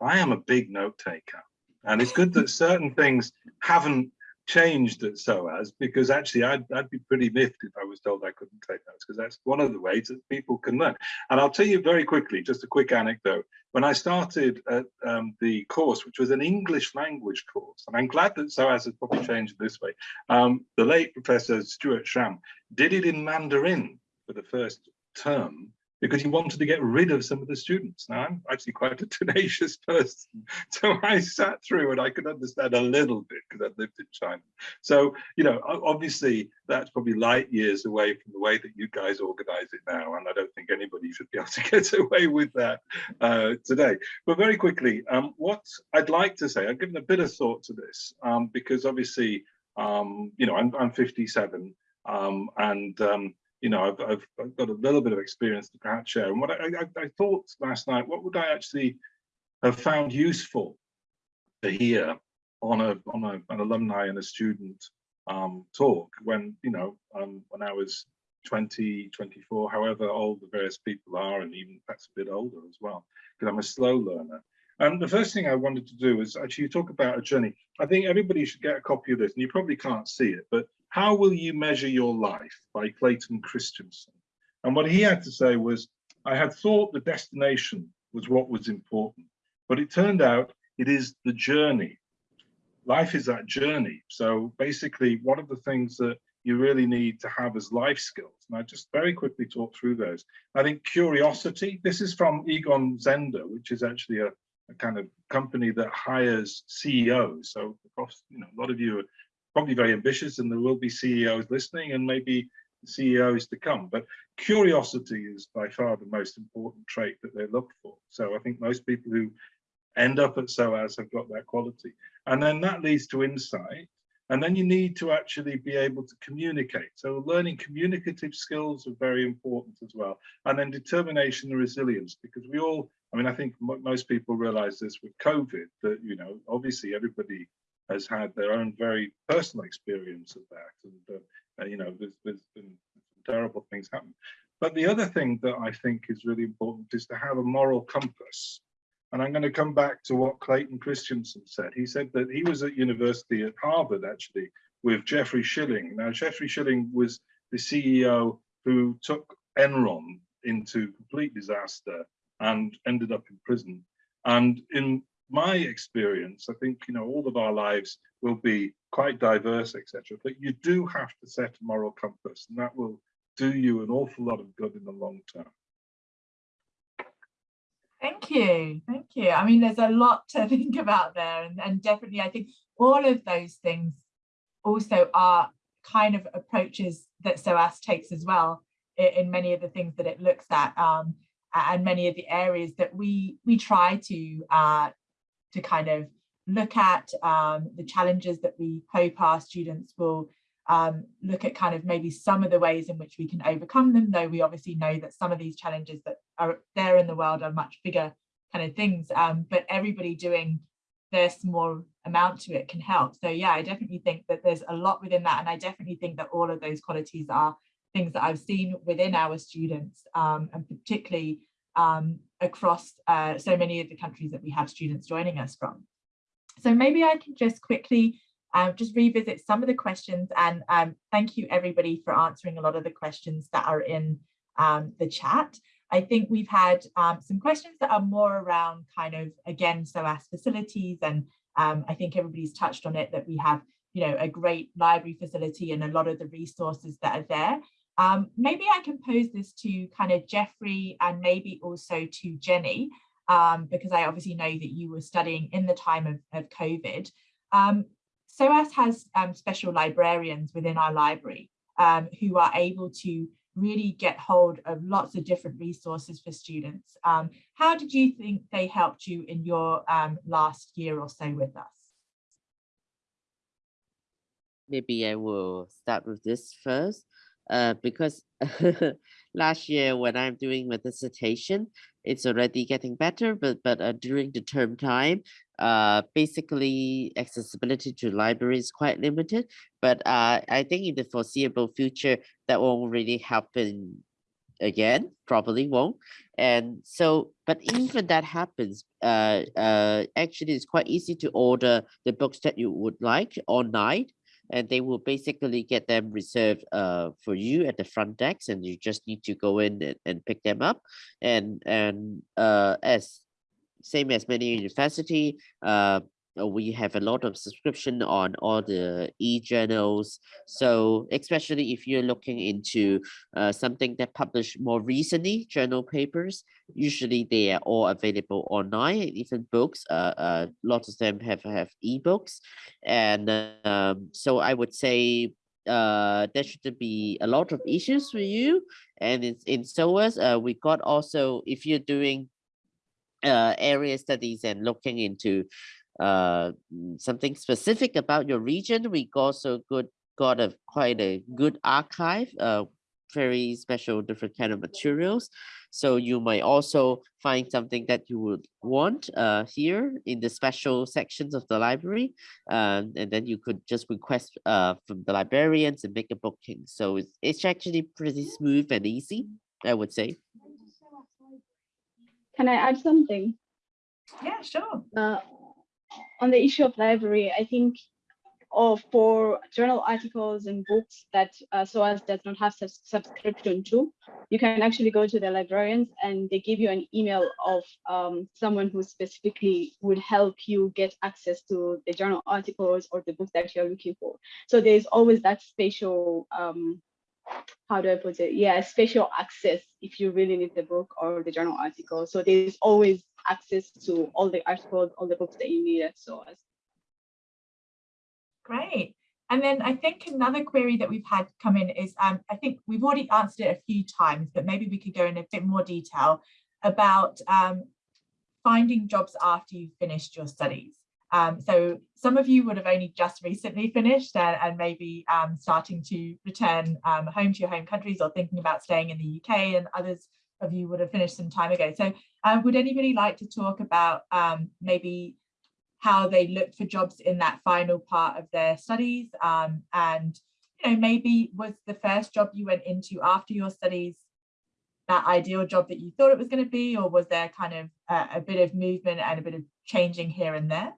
[SPEAKER 2] I am a big note taker. And it's good that certain things haven't changed at SOAS because actually I'd, I'd be pretty miffed if I was told I couldn't take notes because that's one of the ways that people can learn. And I'll tell you very quickly, just a quick anecdote. When I started at um, the course, which was an English language course, and I'm glad that SOAS has probably changed this way, um, the late Professor Stuart Schram did it in Mandarin for the first term because he wanted to get rid of some of the students. Now, I'm actually quite a tenacious person, so I sat through and I could understand a little bit because I'd lived in China. So, you know, obviously that's probably light years away from the way that you guys organize it now, and I don't think anybody should be able to get away with that uh, today. But very quickly, um, what I'd like to say, I've given a bit of thought to this um, because obviously, um, you know, I'm, I'm 57 um, and um, you know, I've, I've, I've, got a little bit of experience to perhaps share. And what I, I, I, thought last night, what would I actually have found useful to hear on a on a, an alumni and a student um, talk when you know um, when I was 20, 24, however old the various people are, and even perhaps a bit older as well, because I'm a slow learner. And the first thing I wanted to do is actually talk about a journey. I think everybody should get a copy of this, and you probably can't see it, but how Will You Measure Your Life by Clayton Christensen. And what he had to say was, I had thought the destination was what was important, but it turned out it is the journey. Life is that journey. So basically, one of the things that you really need to have as life skills, and I just very quickly talk through those. I think curiosity, this is from Egon Zehnder, which is actually a, a kind of company that hires CEOs. So you know, a lot of you probably very ambitious and there will be CEOs listening and maybe CEOs to come. But curiosity is by far the most important trait that they look for. So I think most people who end up at SOAS have got that quality. And then that leads to insight. And then you need to actually be able to communicate. So learning communicative skills are very important as well. And then determination and resilience, because we all, I mean, I think most people realize this with COVID, that, you know, obviously everybody has had their own very personal experience of that. And, uh, you know, there's, there's been terrible things happen. But the other thing that I think is really important is to have a moral compass. And I'm going to come back to what Clayton Christensen said. He said that he was at university at Harvard, actually, with Jeffrey Skilling. Now, Jeffrey Skilling was the CEO who took Enron into complete disaster and ended up in prison. And in my experience, I think, you know, all of our lives will be quite diverse, etc. But you do have to set a moral compass and that will do you an awful lot of good in the long term.
[SPEAKER 1] Thank you. Thank you. I mean, there's a lot to think about there and, and definitely I think all of those things also are kind of approaches that SOAS takes as well in, in many of the things that it looks at um, and many of the areas that we we try to uh, to kind of look at um, the challenges that we hope our students will um, look at kind of maybe some of the ways in which we can overcome them, though we obviously know that some of these challenges that are there in the world are much bigger kind of things, um, but everybody doing their small amount to it can help. So yeah, I definitely think that there's a lot within that. And I definitely think that all of those qualities are things that I've seen within our students um, and particularly um, across uh, so many of the countries that we have students joining us from. So maybe I can just quickly um, just revisit some of the questions and um, thank you everybody for answering a lot of the questions that are in um, the chat. I think we've had um, some questions that are more around kind of, again, SOAS facilities. And um, I think everybody's touched on it that we have, you know, a great library facility and a lot of the resources that are there. Um, maybe I can pose this to kind of Jeffrey and maybe also to Jenny, um, because I obviously know that you were studying in the time of, of COVID. Um, SOAS has um, special librarians within our library um, who are able to really get hold of lots of different resources for students. Um, how did you think they helped you in your last year or so with us?
[SPEAKER 6] Maybe I will start with this first, uh, because last year when I'm doing my dissertation, it's already getting better, but but uh, during the term time, uh, basically accessibility to library is quite limited. But uh, I think in the foreseeable future, that won't really happen again, probably won't. And so, but even that happens, uh, uh, actually it's quite easy to order the books that you would like online and they will basically get them reserved uh, for you at the front desk and you just need to go in and, and pick them up. And and uh, as same as many university uh, we have a lot of subscription on all the e-journals. So especially if you're looking into uh, something that published more recently journal papers usually they are all available online even books uh, uh lots of them have have ebooks. And um, so i would say uh there should be a lot of issues for you. And in, in SOAS uh we got also if you're doing uh area studies and looking into uh, something specific about your region, we also good got a quite a good archive, uh, very special different kind of materials. So you might also find something that you would want uh, here in the special sections of the library. Um, and then you could just request uh, from the librarians and make a booking. So it's, it's actually pretty smooth and easy, I would say.
[SPEAKER 8] Can I add something?
[SPEAKER 1] Yeah, sure.
[SPEAKER 8] Uh, on the issue of library, I think or for journal articles and books that uh, SOAS does not have subs subscription to, you can actually go to the librarians and they give you an email of um, someone who specifically would help you get access to the journal articles or the books that you're looking for. So there's always that spatial, um, how do I put it? Yeah, special access if you really need the book or the journal article. So there's always access to all the articles, all the books that you need at SOAS.
[SPEAKER 1] Great. And then I think another query that we've had come in is, um, I think we've already answered it a few times, but maybe we could go in a bit more detail about um, finding jobs after you've finished your studies. Um, so some of you would have only just recently finished and, and maybe um, starting to return um, home to your home countries or thinking about staying in the UK and others of you would have finished some time ago. So uh, would anybody like to talk about um, maybe how they looked for jobs in that final part of their studies um, and you know maybe was the first job you went into after your studies that ideal job that you thought it was going to be or was there kind of a, a bit of movement and a bit of changing here and there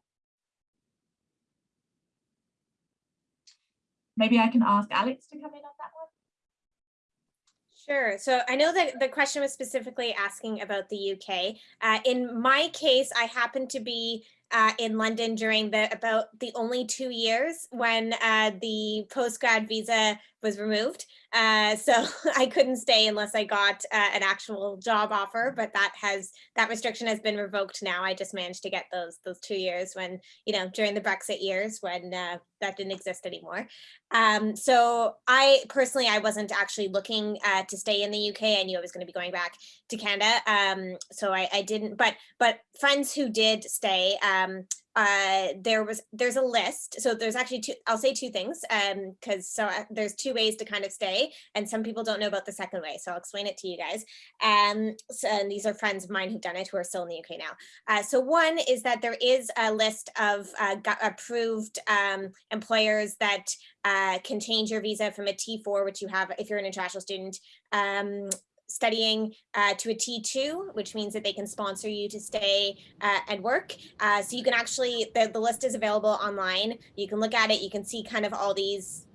[SPEAKER 1] maybe I can ask Alex to come in on that one
[SPEAKER 3] Sure. So I know that the question was specifically asking about the UK. Uh, in my case, I happen to be uh, in London during the about the only two years when uh, the postgrad visa was removed. Uh, so I couldn't stay unless I got uh, an actual job offer, but that has that restriction has been revoked now. I just managed to get those those two years when you know during the Brexit years when uh, that didn't exist anymore. Um, so I personally I wasn't actually looking uh, to stay in the UK. I knew I was going to be going back to Canada, um, so I, I didn't. But but friends who did stay. Um, uh, there was there's a list. So there's actually two. I'll say two things um, because so uh, there's two ways to kind of stay, and some people don't know about the second way. So I'll explain it to you guys. Um, so, and these are friends of mine who've done it who are still in the UK now. Uh, so one is that there is a list of uh, approved um, employers that uh, can change your visa from a T4, which you have if you're an international student, um, studying uh, to a T2, which means that they can sponsor you to stay uh, and work. Uh, so you can actually, the, the list is available online. You can look at it. You can see kind of all these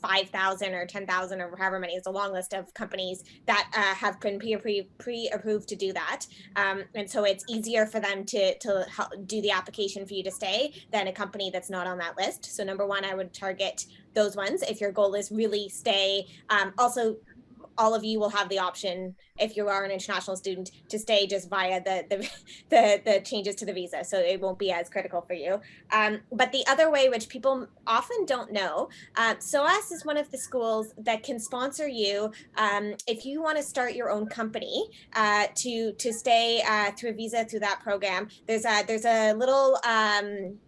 [SPEAKER 3] 5,000 or 10,000 or however many, it's a long list of companies that uh, have been pre-approved pre to do that. Um, and so it's easier for them to, to help do the application for you to stay than a company that's not on that list. So number one, I would target those ones if your goal is really stay. Um, also all of you will have the option if you are an international student to stay just via the the, the, the changes to the visa. So it won't be as critical for you. Um, but the other way which people often don't know uh, SOAS is one of the schools that can sponsor you um, if you want to start your own company uh, to to stay uh, through a visa through that program. There's a there's a little um,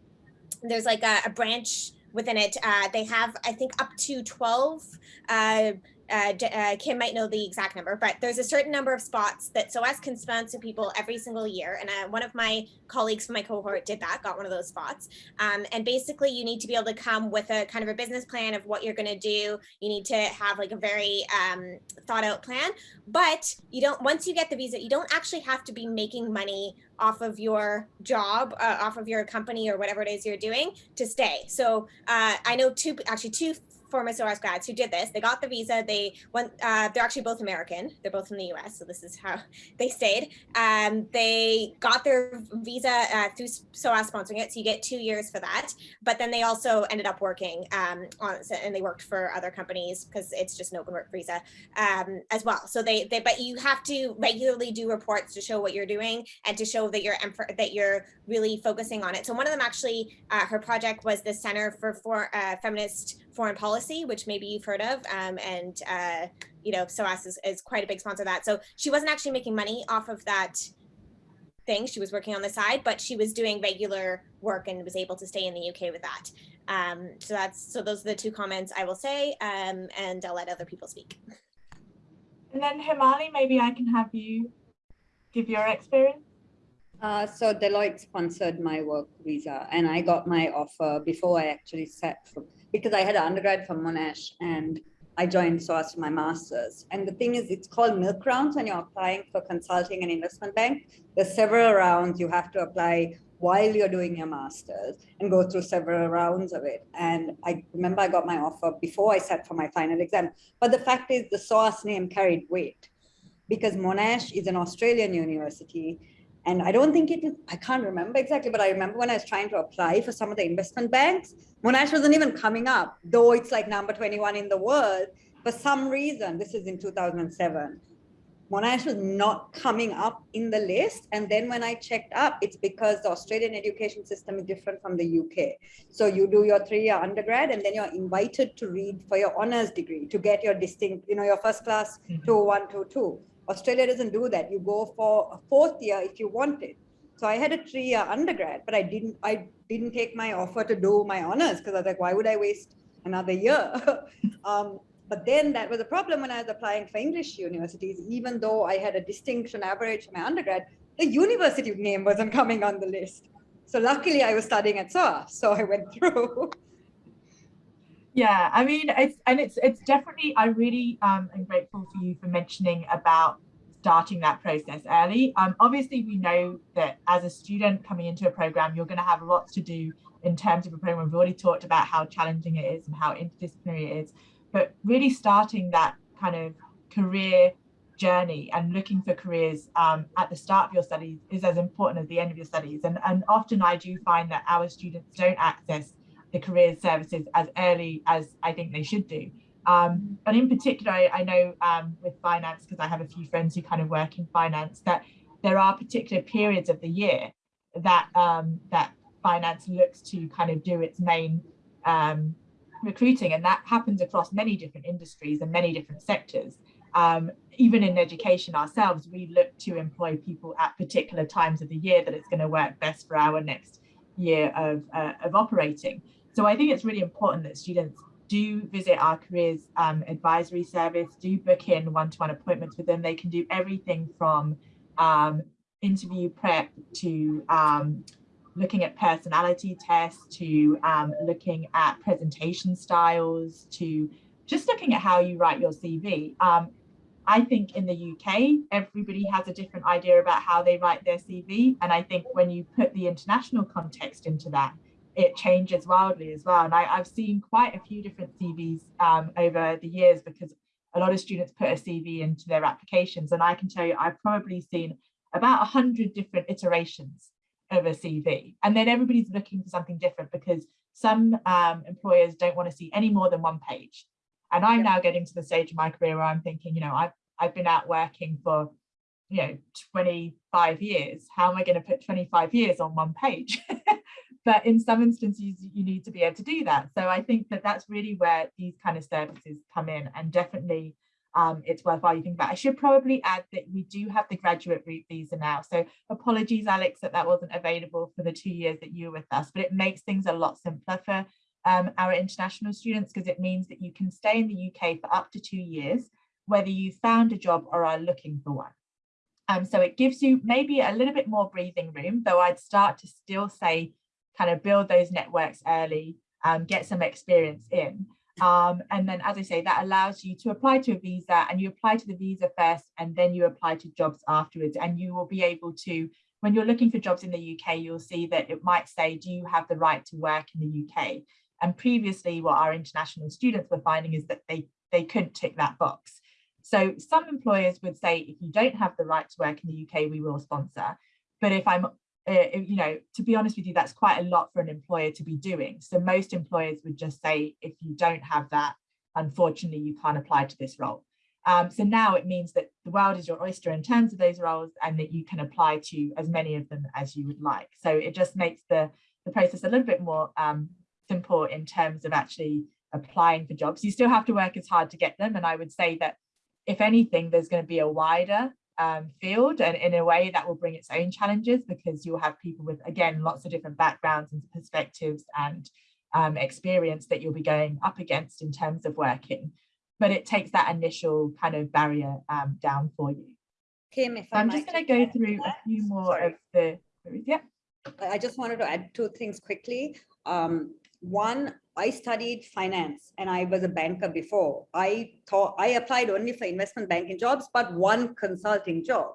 [SPEAKER 3] there's like a, a branch within it. Uh, they have, I think, up to 12 uh, uh, uh, Kim might know the exact number, but there's a certain number of spots that SOAS can sponsor people every single year. And uh, one of my colleagues from my cohort did that, got one of those spots. Um, and basically you need to be able to come with a kind of a business plan of what you're going to do. You need to have like a very um, thought out plan, but you don't, once you get the visa, you don't actually have to be making money off of your job, uh, off of your company or whatever it is you're doing to stay. So uh, I know two, actually two former SOAS grads who did this. They got the visa. They went. Uh, they're actually both American. They're both from the U.S. So this is how they stayed. Um, they got their visa uh, through SOAS sponsoring it. So you get two years for that. But then they also ended up working um, on, and they worked for other companies because it's just an open work visa um, as well. So they, they, but you have to regularly do reports to show what you're doing and to show that you're that you're really focusing on it. So one of them actually, uh, her project was the Center for, for uh, Feminist foreign policy, which maybe you've heard of. Um, and, uh, you know, SOAS is, is quite a big sponsor of that. So she wasn't actually making money off of that thing. She was working on the side, but she was doing regular work and was able to stay in the UK with that. Um, so that's, so those are the two comments I will say, um, and I'll let other people speak.
[SPEAKER 1] And then Himali, maybe I can have you give your experience.
[SPEAKER 5] Uh, so Deloitte sponsored my work visa and I got my offer before I actually set for, because I had an undergrad from Monash and I joined SOAS for my master's. And the thing is, it's called milk rounds when you're applying for consulting and investment bank. There's several rounds you have to apply while you're doing your master's and go through several rounds of it. And I remember I got my offer before I sat for my final exam. But the fact is the SOAS name carried weight because Monash is an Australian university and I don't think it was, I can't remember exactly, but I remember when I was trying to apply for some of the investment banks, Monash wasn't even coming up, though it's like number 21 in the world. For some reason, this is in 2007, Monash was not coming up in the list. And then when I checked up, it's because the Australian education system is different from the UK. So you do your three-year undergrad and then you're invited to read for your honors degree to get your distinct, you know, your first class mm -hmm. 2122. Australia doesn't do that. You go for a fourth year if you want it. So I had a three-year undergrad, but I didn't. I didn't take my offer to do my honors because I was like, why would I waste another year? um, but then that was a problem when I was applying for English universities. Even though I had a distinction average for my undergrad, the university name wasn't coming on the list. So luckily, I was studying at SOAS, so I went through.
[SPEAKER 1] Yeah, I mean, it's and it's it's definitely. I really um, am grateful for you for mentioning about starting that process early. Um, obviously, we know that as a student coming into a program, you're going to have lots to do in terms of a program. We've already talked about how challenging it is and how interdisciplinary it is, but really starting that kind of career journey and looking for careers um, at the start of your studies is as important as the end of your studies. And, and often I do find that our students don't access the career services as early as I think they should do. Um, but in particular, I, I know um, with finance, because I have a few friends who kind of work in finance, that there are particular periods of the year that um, that finance looks to kind of do its main um, recruiting, and that happens across many different industries and many different sectors. Um, even in education ourselves, we look to employ people at particular times of the year that it's going to work best for our next year of, uh, of operating. So I think it's really important that students do visit our careers um, advisory service, do book in one-to-one -one appointments with them. They can do everything from um, interview prep to um, looking at personality tests to um, looking at presentation styles to just looking at how you write your CV. Um, I think in the UK, everybody has a different idea about how they write their CV. And I think when you put the international context into that, it changes wildly as well. And I, have seen quite a few different CVs um, over the years because a lot of students put a CV into their applications. And I can tell you, I've probably seen about 100 different iterations of a CV. And then everybody's looking for something different because some um, employers don't want to see any more than one page. And I'm now getting to the stage of my career where I'm thinking, you know, I've, I've been out working for, you know, 25 years. How am I going to put 25 years on one page? but in some instances, you need to be able to do that. So I think that that's really where these kind of services come in and definitely um, it's worthwhile you think about. I should probably add that we do have the graduate route visa now. So apologies, Alex, that that wasn't available for the two years that you were with us, but it makes things a lot simpler for um, our international students because it means that you can stay in the UK for up to two years, whether you found a job or are looking for one. Um, so it gives you maybe a little bit more breathing room, though I'd start to still say kind of build those networks early, um, get some experience in. Um, and then, as I say, that allows you to apply to a visa and you apply to the visa first and then you apply to jobs afterwards. And you will be able to, when you're looking for jobs in the UK, you'll see that it might say, do you have the right to work in the UK? And previously, what our international students were finding is that they, they couldn't tick that box. So some employers would say, if you don't have the right to work in the UK, we will sponsor. But if I'm uh, you know, to be honest with you, that's quite a lot for an employer to be doing. So most employers would just say, if you don't have that, unfortunately, you can't apply to this role. Um, so now it means that the world is your oyster in terms of those roles and that you can apply to as many of them as you would like. So it just makes the, the process a little bit more um, simple in terms of actually applying for jobs. You still have to work as hard to get them. And I would say that if anything, there's going to be a wider um, field and in a way that will bring its own challenges because you'll have people with again lots of different backgrounds and perspectives and um, experience that you'll be going up against in terms of working. But it takes that initial kind of barrier um, down for you.
[SPEAKER 5] Kim, if
[SPEAKER 1] I'm just going to go through a few more Sorry. of the yeah.
[SPEAKER 5] I just wanted to add two things quickly. Um, one I studied finance and I was a banker before. I thought I applied only for investment banking jobs, but one consulting job.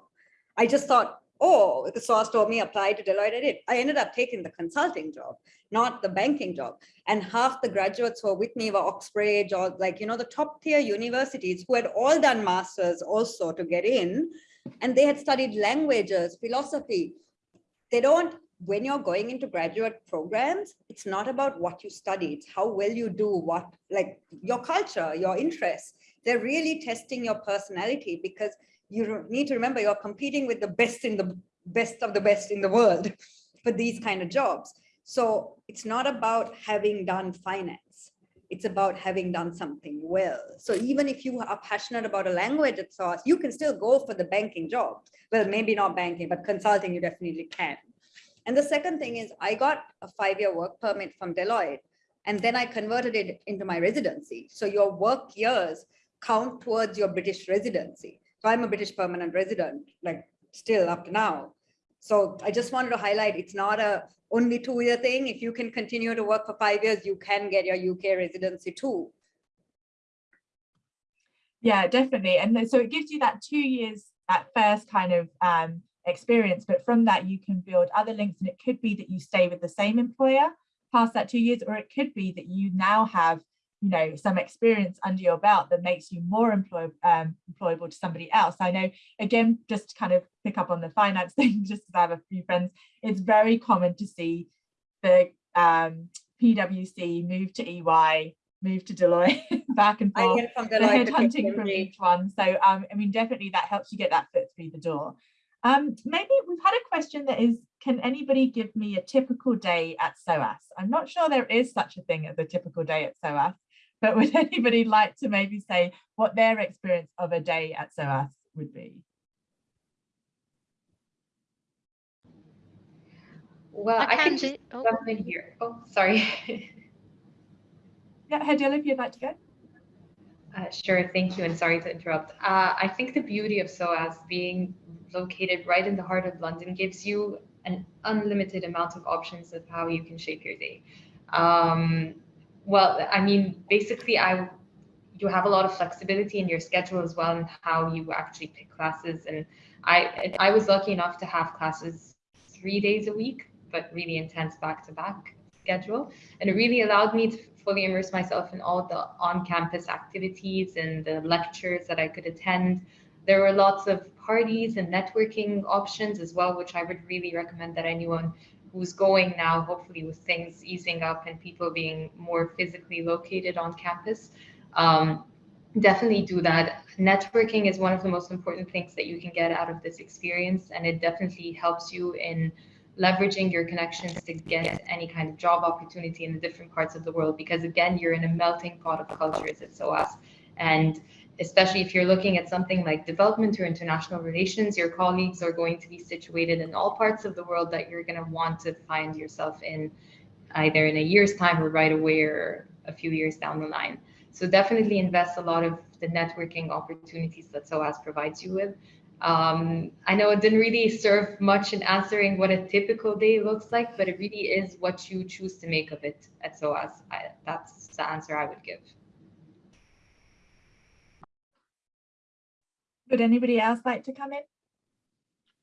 [SPEAKER 5] I just thought, oh, the SOAS told me apply to Deloitte. I did. I ended up taking the consulting job, not the banking job. And half the graduates who were with me were Oxbridge or like, you know, the top tier universities who had all done masters also to get in. And they had studied languages, philosophy. They don't when you're going into graduate programs, it's not about what you study, it's how well you do what, like your culture, your interests. They're really testing your personality because you need to remember you're competing with the best in the best of the best in the world for these kind of jobs. So it's not about having done finance. It's about having done something well. So even if you are passionate about a language at SOAS, you can still go for the banking job. Well, maybe not banking, but consulting, you definitely can. And the second thing is I got a five-year work permit from Deloitte, and then I converted it into my residency. So your work years count towards your British residency. So I'm a British permanent resident, like still up to now. So I just wanted to highlight it's not a only two-year thing. If you can continue to work for five years, you can get your UK residency too.
[SPEAKER 1] Yeah, definitely. And so it gives you that two years that first kind of um, experience, but from that you can build other links and it could be that you stay with the same employer past that two years, or it could be that you now have you know, some experience under your belt that makes you more employ, um, employable to somebody else. I know, again, just to kind of pick up on the finance thing, just because I have a few friends, it's very common to see the um, PwC move to EY, move to Deloitte, back and forth,
[SPEAKER 5] get from
[SPEAKER 1] the
[SPEAKER 5] Deloitte to
[SPEAKER 1] headhunting from each one. So, um, I mean, definitely that helps you get that foot through the door. Um, maybe we've had a question that is, can anybody give me a typical day at SOAS? I'm not sure there is such a thing as a typical day at SOAS, but would anybody like to maybe say what their experience of a day at SOAS would be?
[SPEAKER 4] Well,
[SPEAKER 7] I
[SPEAKER 4] I,
[SPEAKER 7] can
[SPEAKER 4] can just
[SPEAKER 7] oh.
[SPEAKER 4] jump in here. Oh, sorry.
[SPEAKER 1] Yeah, Hedil, if you'd like to go.
[SPEAKER 4] Uh, sure, thank you, and sorry to interrupt. Uh, I think the beauty of SOAS being located right in the heart of London gives you an unlimited amount of options of how you can shape your day. Um, well, I mean, basically, I you have a lot of flexibility in your schedule as well, and how you actually pick classes. And I I was lucky enough to have classes three days a week, but really intense back-to-back schedule, and it really allowed me to fully immerse myself in all the on-campus activities and the lectures that I could attend. There were lots of parties and networking options as well, which I would really recommend that anyone who's going now, hopefully with things easing up and people being more physically located on campus, um, definitely do that. Networking is one of the most important things that you can get out of this experience, and it definitely helps you in leveraging your connections to get any kind of job opportunity in the different parts of the world because again you're in a melting pot of cultures at SOAS and especially if you're looking at something like development or international relations your colleagues are going to be situated in all parts of the world that you're going to want to find yourself in either in a year's time or right away or a few years down the line. So definitely invest a lot of the networking opportunities that SOAS provides you with um, I know it didn't really serve much in answering what a typical day looks like, but it really is what you choose to make of it at SOAS. I, that's the answer I would give.
[SPEAKER 1] Would anybody else like to come in?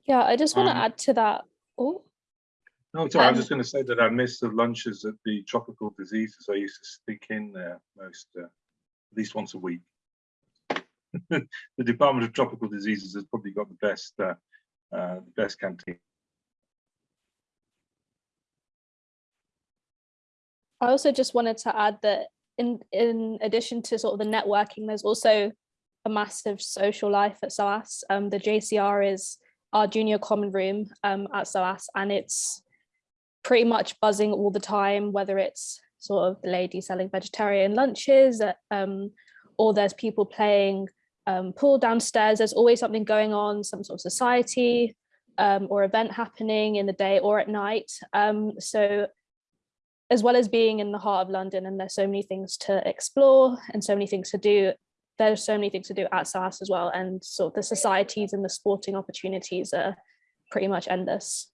[SPEAKER 9] Yeah, I just want to
[SPEAKER 2] Um,
[SPEAKER 9] add to that. Oh,
[SPEAKER 2] No, sorry, I was
[SPEAKER 9] Um,
[SPEAKER 2] just going to say that I missed the lunches at the tropical diseases. I used to stick in there most, uh, at least once a week. The Department of Tropical Diseases has probably got the best, uh, uh, the best canteen.
[SPEAKER 9] I also just wanted to add that in in addition to sort of the networking, there's also a massive social life at SOAS. Um, the JCR is our junior common room um, at SOAS, and it's pretty much buzzing all the time, whether it's sort of the lady selling vegetarian lunches, uh, um, or there's people playing um, pool downstairs. There's always something going on, some sort of society um, or event happening in the day or at night. Um, so as well as being in the heart of London and there's so many things to explore and so many things to do, there's so many things to do at SOAS as well. And sort of the societies and the sporting opportunities are pretty much endless.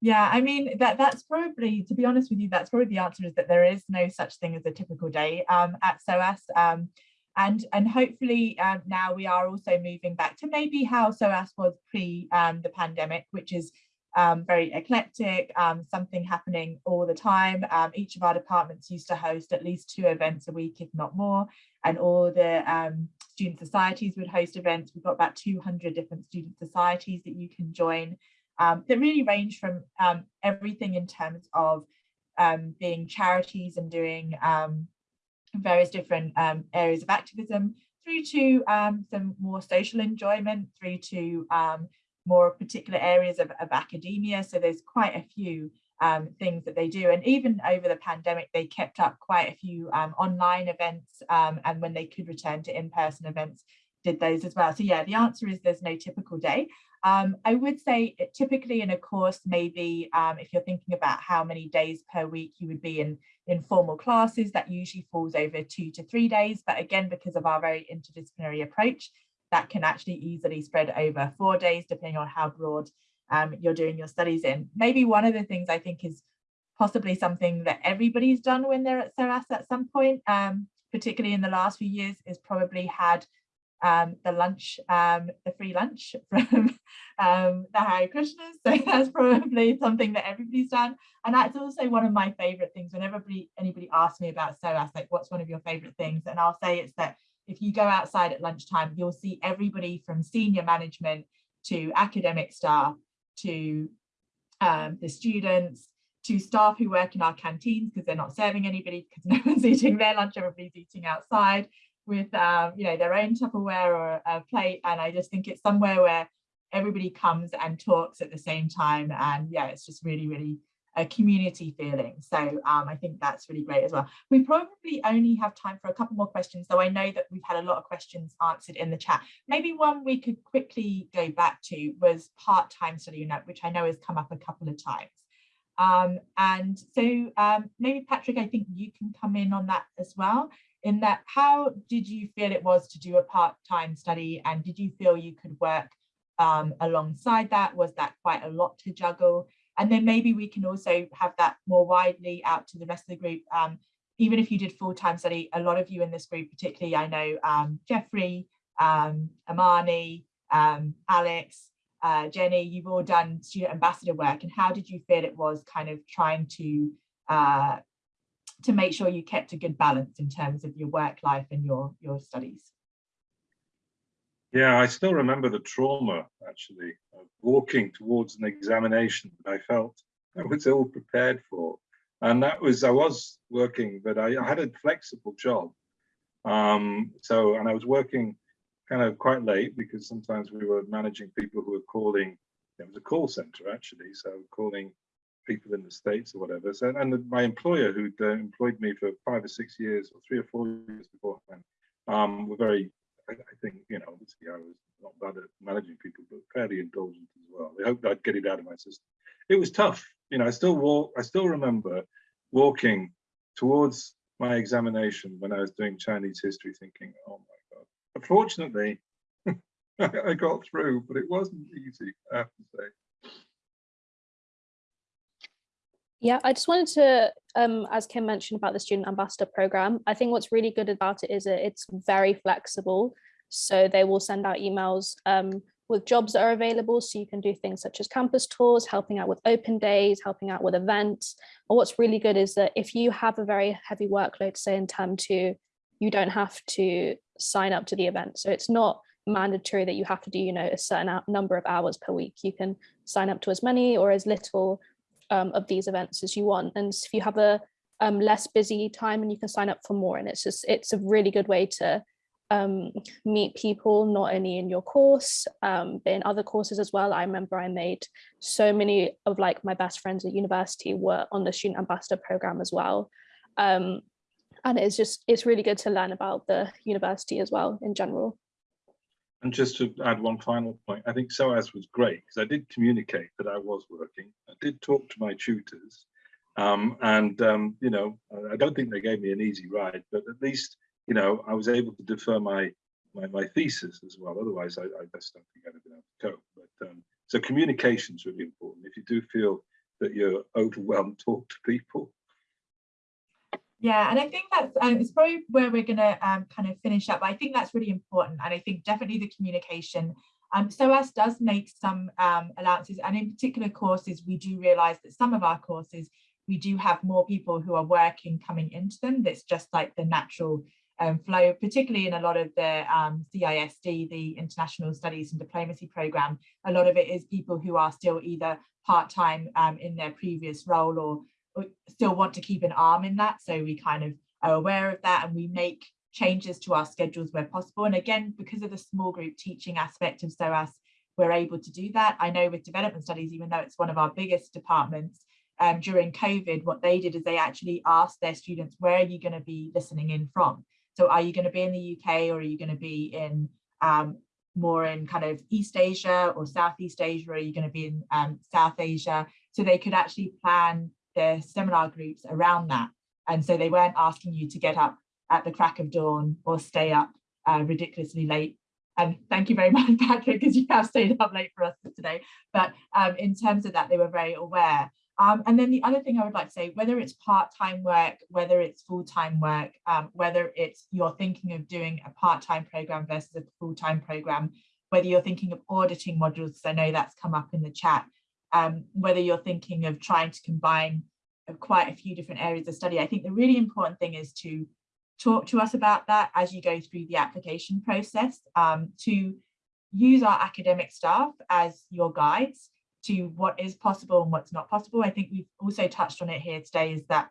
[SPEAKER 1] Yeah, I mean that that's probably, to be honest with you, that's probably the answer is that there is no such thing as a typical day um, at SOAS. Um, and and hopefully um, now we are also moving back to maybe how SOAS was pre um, the pandemic, which is um, very eclectic, um, something happening all the time. Um, each of our departments used to host at least two events a week, if not more, and all the um, student societies would host events. We've got about 200 different student societies that you can join that really range from everything in terms of being charities and doing various different um, areas of activism through to um, some more social enjoyment, through to um, more particular areas of, of academia. So there's quite a few um, things that they do. And even over the pandemic, they kept up quite a few um, online events. Um, and when they could return to in-person events, did those as well. So yeah, the answer is there's no typical day. Um, I would say typically in a course, maybe um, if you're thinking about how many days per week you would be in informal classes, that usually falls over two to three days. But again, because of our very interdisciplinary approach, that can actually easily spread over four days, depending on how broad um, you're doing your studies in. Maybe one of the things I think is possibly something that everybody's done when they're at SOAS at some point, um, particularly in the last few years, is probably had um, the lunch, um, the free lunch from um, the Hare Krishnas. So that's probably something that everybody's done. And that's also one of my favorite things whenever anybody, asks me about SOAS, like what's one of your favorite things? And I'll say it's that if you go outside at lunchtime, you'll see everybody from senior management to academic staff to um, the students to staff who work in our canteens because they're not serving anybody because no one's eating their lunch, everybody's eating outside with um, you know their own Tupperware or a plate. And I just think it's somewhere where everybody comes and talks at the same time. And yeah, it's just really, really a community feeling. So um, I think that's really great as well. We probably only have time for a couple more questions, though I know that we've had a lot of questions answered in the chat. Maybe one we could quickly go back to was part-time study unit, which I know has come up a couple of times. Um, and so um, maybe Patrick, I think you can come in on that as well in that how did you feel it was to do a part-time study and did you feel you could work um, alongside that? Was that quite a lot to juggle? And then maybe we can also have that more widely out to the rest of the group. Um, even if you did full-time study, a lot of you in this group, particularly I know um, Jeffrey, um, Amani, um, Alex, uh, Jenny, you've all done student ambassador work. And how did you feel it was kind of trying to uh, to make sure you kept a good balance in terms of your work life and your your studies?
[SPEAKER 2] Yeah, I still remember the trauma actually of walking towards an examination that I felt I was ill prepared for. And that was, I was working, but I, I had a flexible job. Um, so, and I was working kind of quite late because sometimes we were managing people who were calling, it was a call center actually, so calling people in the States or whatever. So, and my employer who'd uh, employed me for five or six years or three or four years beforehand, um, were very, I, I, think, you know, obviously I was not bad at managing people, but fairly indulgent as well. They hoped I'd get it out of my system. It was tough. You know, I still walk, I still remember walking towards my examination when I was doing Chinese history thinking, oh my God. Unfortunately, I got through, but it wasn't easy, I have to say.
[SPEAKER 9] Yeah, I just wanted to, um, as Kim mentioned about the Student Ambassador Program, I think what's really good about it is that it's very flexible. So they will send out emails um, with jobs that are available. So you can do things such as campus tours, helping out with open days, helping out with events. Or what's really good is that if you have a very heavy workload, say in term two, you don't have to sign up to the event. So it's not mandatory that you have to do, you know, a certain number of hours per week. You can sign up to as many or as little um, of these events as you want. And if you have a um, less busy time and you can sign up for more and it's just it's a really good way to um, meet people not only in your course um, but in other courses as well. I remember I made so many of like my best friends at university were on the student ambassador program as well. Um, and it's just it's really good to learn about the university as well in general.
[SPEAKER 2] And just to add one final point, I think SOAS was great because I did communicate that I was working. I did talk to my tutors. Um, and, um, you know, I don't think they gave me an easy ride, but at least, you know, I was able to defer my my, my thesis as well. Otherwise, I, I just don't think I'd have been able to cope. But um, so communication is really important. If you do feel that you're overwhelmed, talk to people.
[SPEAKER 1] Yeah, and I think that's um, it's probably where we're going to um, kind of finish up. I think that's really important, and I think definitely the communication. Um, SOAS does make some um, allowances, and in particular courses, we do realise that some of our courses we do have more people who are working coming into them. That's just like the natural um, flow, particularly in a lot of the um, CISD, the International Studies and Diplomacy Programme. A lot of it is people who are still either part-time um, in their previous role or still want to keep an arm in that. So we kind of are aware of that and we make changes to our schedules where possible. And again, because of the small group teaching aspect of SOAS, we're able to do that. I know with development studies, even though it's one of our biggest departments, um, during COVID, what they did is they actually asked their students, where are you going to be listening in from? So are you going to be in the UK or are you going to be in um, more in kind of East Asia or Southeast Asia? Or are you going to be in um, South Asia? So they could actually plan their seminar groups around that. And so they weren't asking you to get up at the crack of dawn or stay up uh, ridiculously late. And thank you very much, Patrick, because you have stayed up late for us today. But um, in terms of that, they were very aware. Um, and then the other thing I would like to say, whether it's part-time work, whether it's full-time work, um, whether it's you're thinking of doing a part-time program versus a full-time program, whether you're thinking of auditing modules, I know that's come up in the chat, um, whether you're thinking of trying to combine uh, quite a few different areas of study. I think the really important thing is to talk to us about that as you go through the application process, um, to use our academic staff as your guides to what is possible and what's not possible. I think we've also touched on it here today is that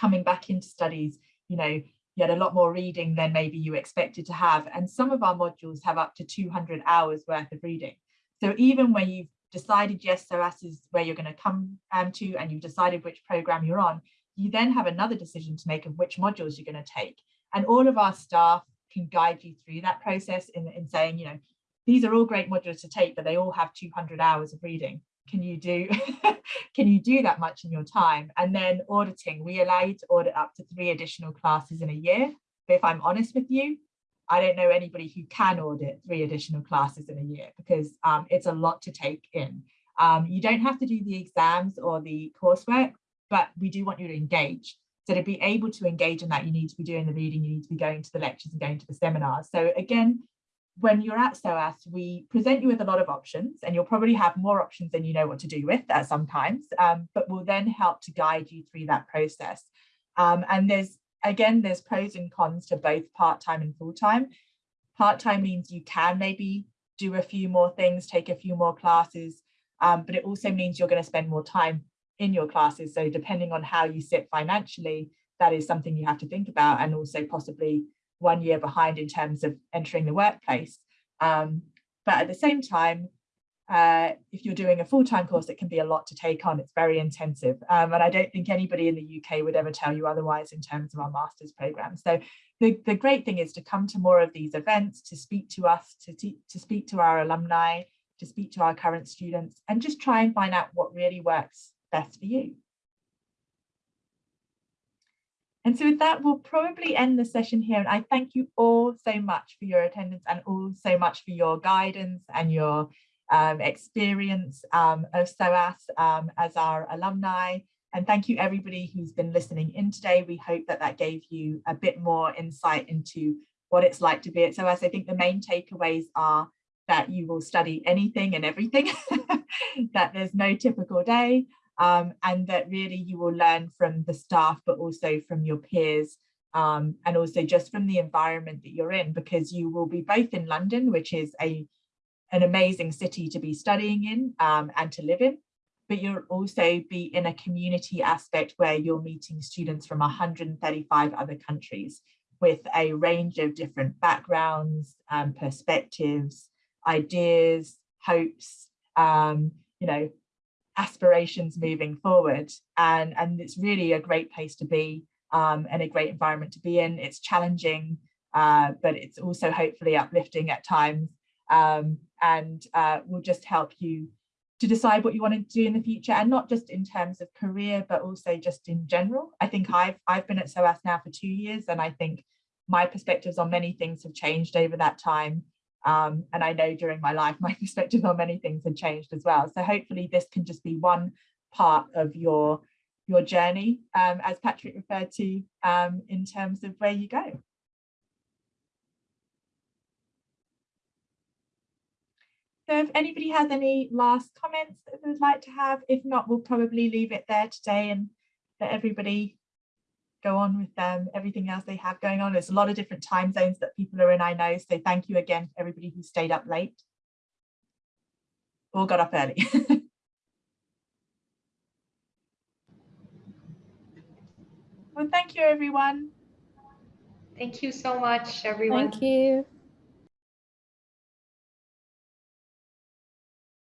[SPEAKER 1] coming back into studies, you know, you had a lot more reading than maybe you expected to have. And some of our modules have up to 200 hours worth of reading. So even when you've decided, yes, SOAS is where you're going to come um, to and you've decided which program you're on, you then have another decision to make of which modules you're going to take. And all of our staff can guide you through that process in, in saying, you know, these are all great modules to take, but they all have 200 hours of reading. Can you do can you do that much in your time? And then auditing, we allow you to audit up to three additional classes in a year. But if I'm honest with you, I don't know anybody who can audit three additional classes in a year because um, it's a lot to take in. Um, you don't have to do the exams or the coursework, but we do want you to engage. So to be able to engage in that, you need to be doing the reading, you need to be going to the lectures and going to the seminars. So again, when you're at SOAS, we present you with a lot of options and you'll probably have more options than you know what to do with at sometimes, um, but we'll then help to guide you through that process. Um, and there's, again, there's pros and cons to both part-time and full-time. Part-time means you can maybe do a few more things, take a few more classes, um, but it also means you're going to spend more time in your classes. So depending on how you sit financially, that is something you have to think about and also possibly one year behind in terms of entering the workplace. Um, but at the same time, uh, if you're doing a full-time course, it can be a lot to take on. It's very intensive. Um, and I don't think anybody in the UK would ever tell you otherwise in terms of our master's program. So the, the great thing is to come to more of these events, to speak to us, to, to speak to our alumni, to speak to our current students, and just try and find out what really works best for you. And so with that, we'll probably end the session here. And I thank you all so much for your attendance and all so much for your guidance and your um, experience um, of SOAS um, as our alumni. And thank you everybody who's been listening in today. We hope that that gave you a bit more insight into what it's like to be at SOAS. I think the main takeaways are that you will study anything and everything, that there's no typical day, um, and that really you will learn from the staff, but also from your peers, um, and also just from the environment that you're in, because you will be both in London, which is a an amazing city to be studying in um, and to live in, but you'll also be in a community aspect where you're meeting students from 135 other countries with a range of different backgrounds, um, perspectives, ideas, hopes, um, you know, aspirations moving forward. And, and it's really a great place to be um, and a great environment to be in. It's challenging, uh, but it's also hopefully uplifting at times um, and uh, will just help you to decide what you want to do in the future and not just in terms of career, but also just in general. I think I've, I've been at SOAS now for two years and I think my perspectives on many things have changed over that time. Um, and I know during my life, my perspective on many things have changed as well. So hopefully this can just be one part of your, your journey, um, as Patrick referred to, um, in terms of where you go. So if anybody has any last comments that they would like to have, if not, we'll probably leave it there today and let everybody go on with um, everything else they have going on. There's a lot of different time zones that people are in, I know. So thank you again, everybody who stayed up late. or got up early. well, thank you, everyone.
[SPEAKER 4] Thank you so much, everyone.
[SPEAKER 9] Thank you.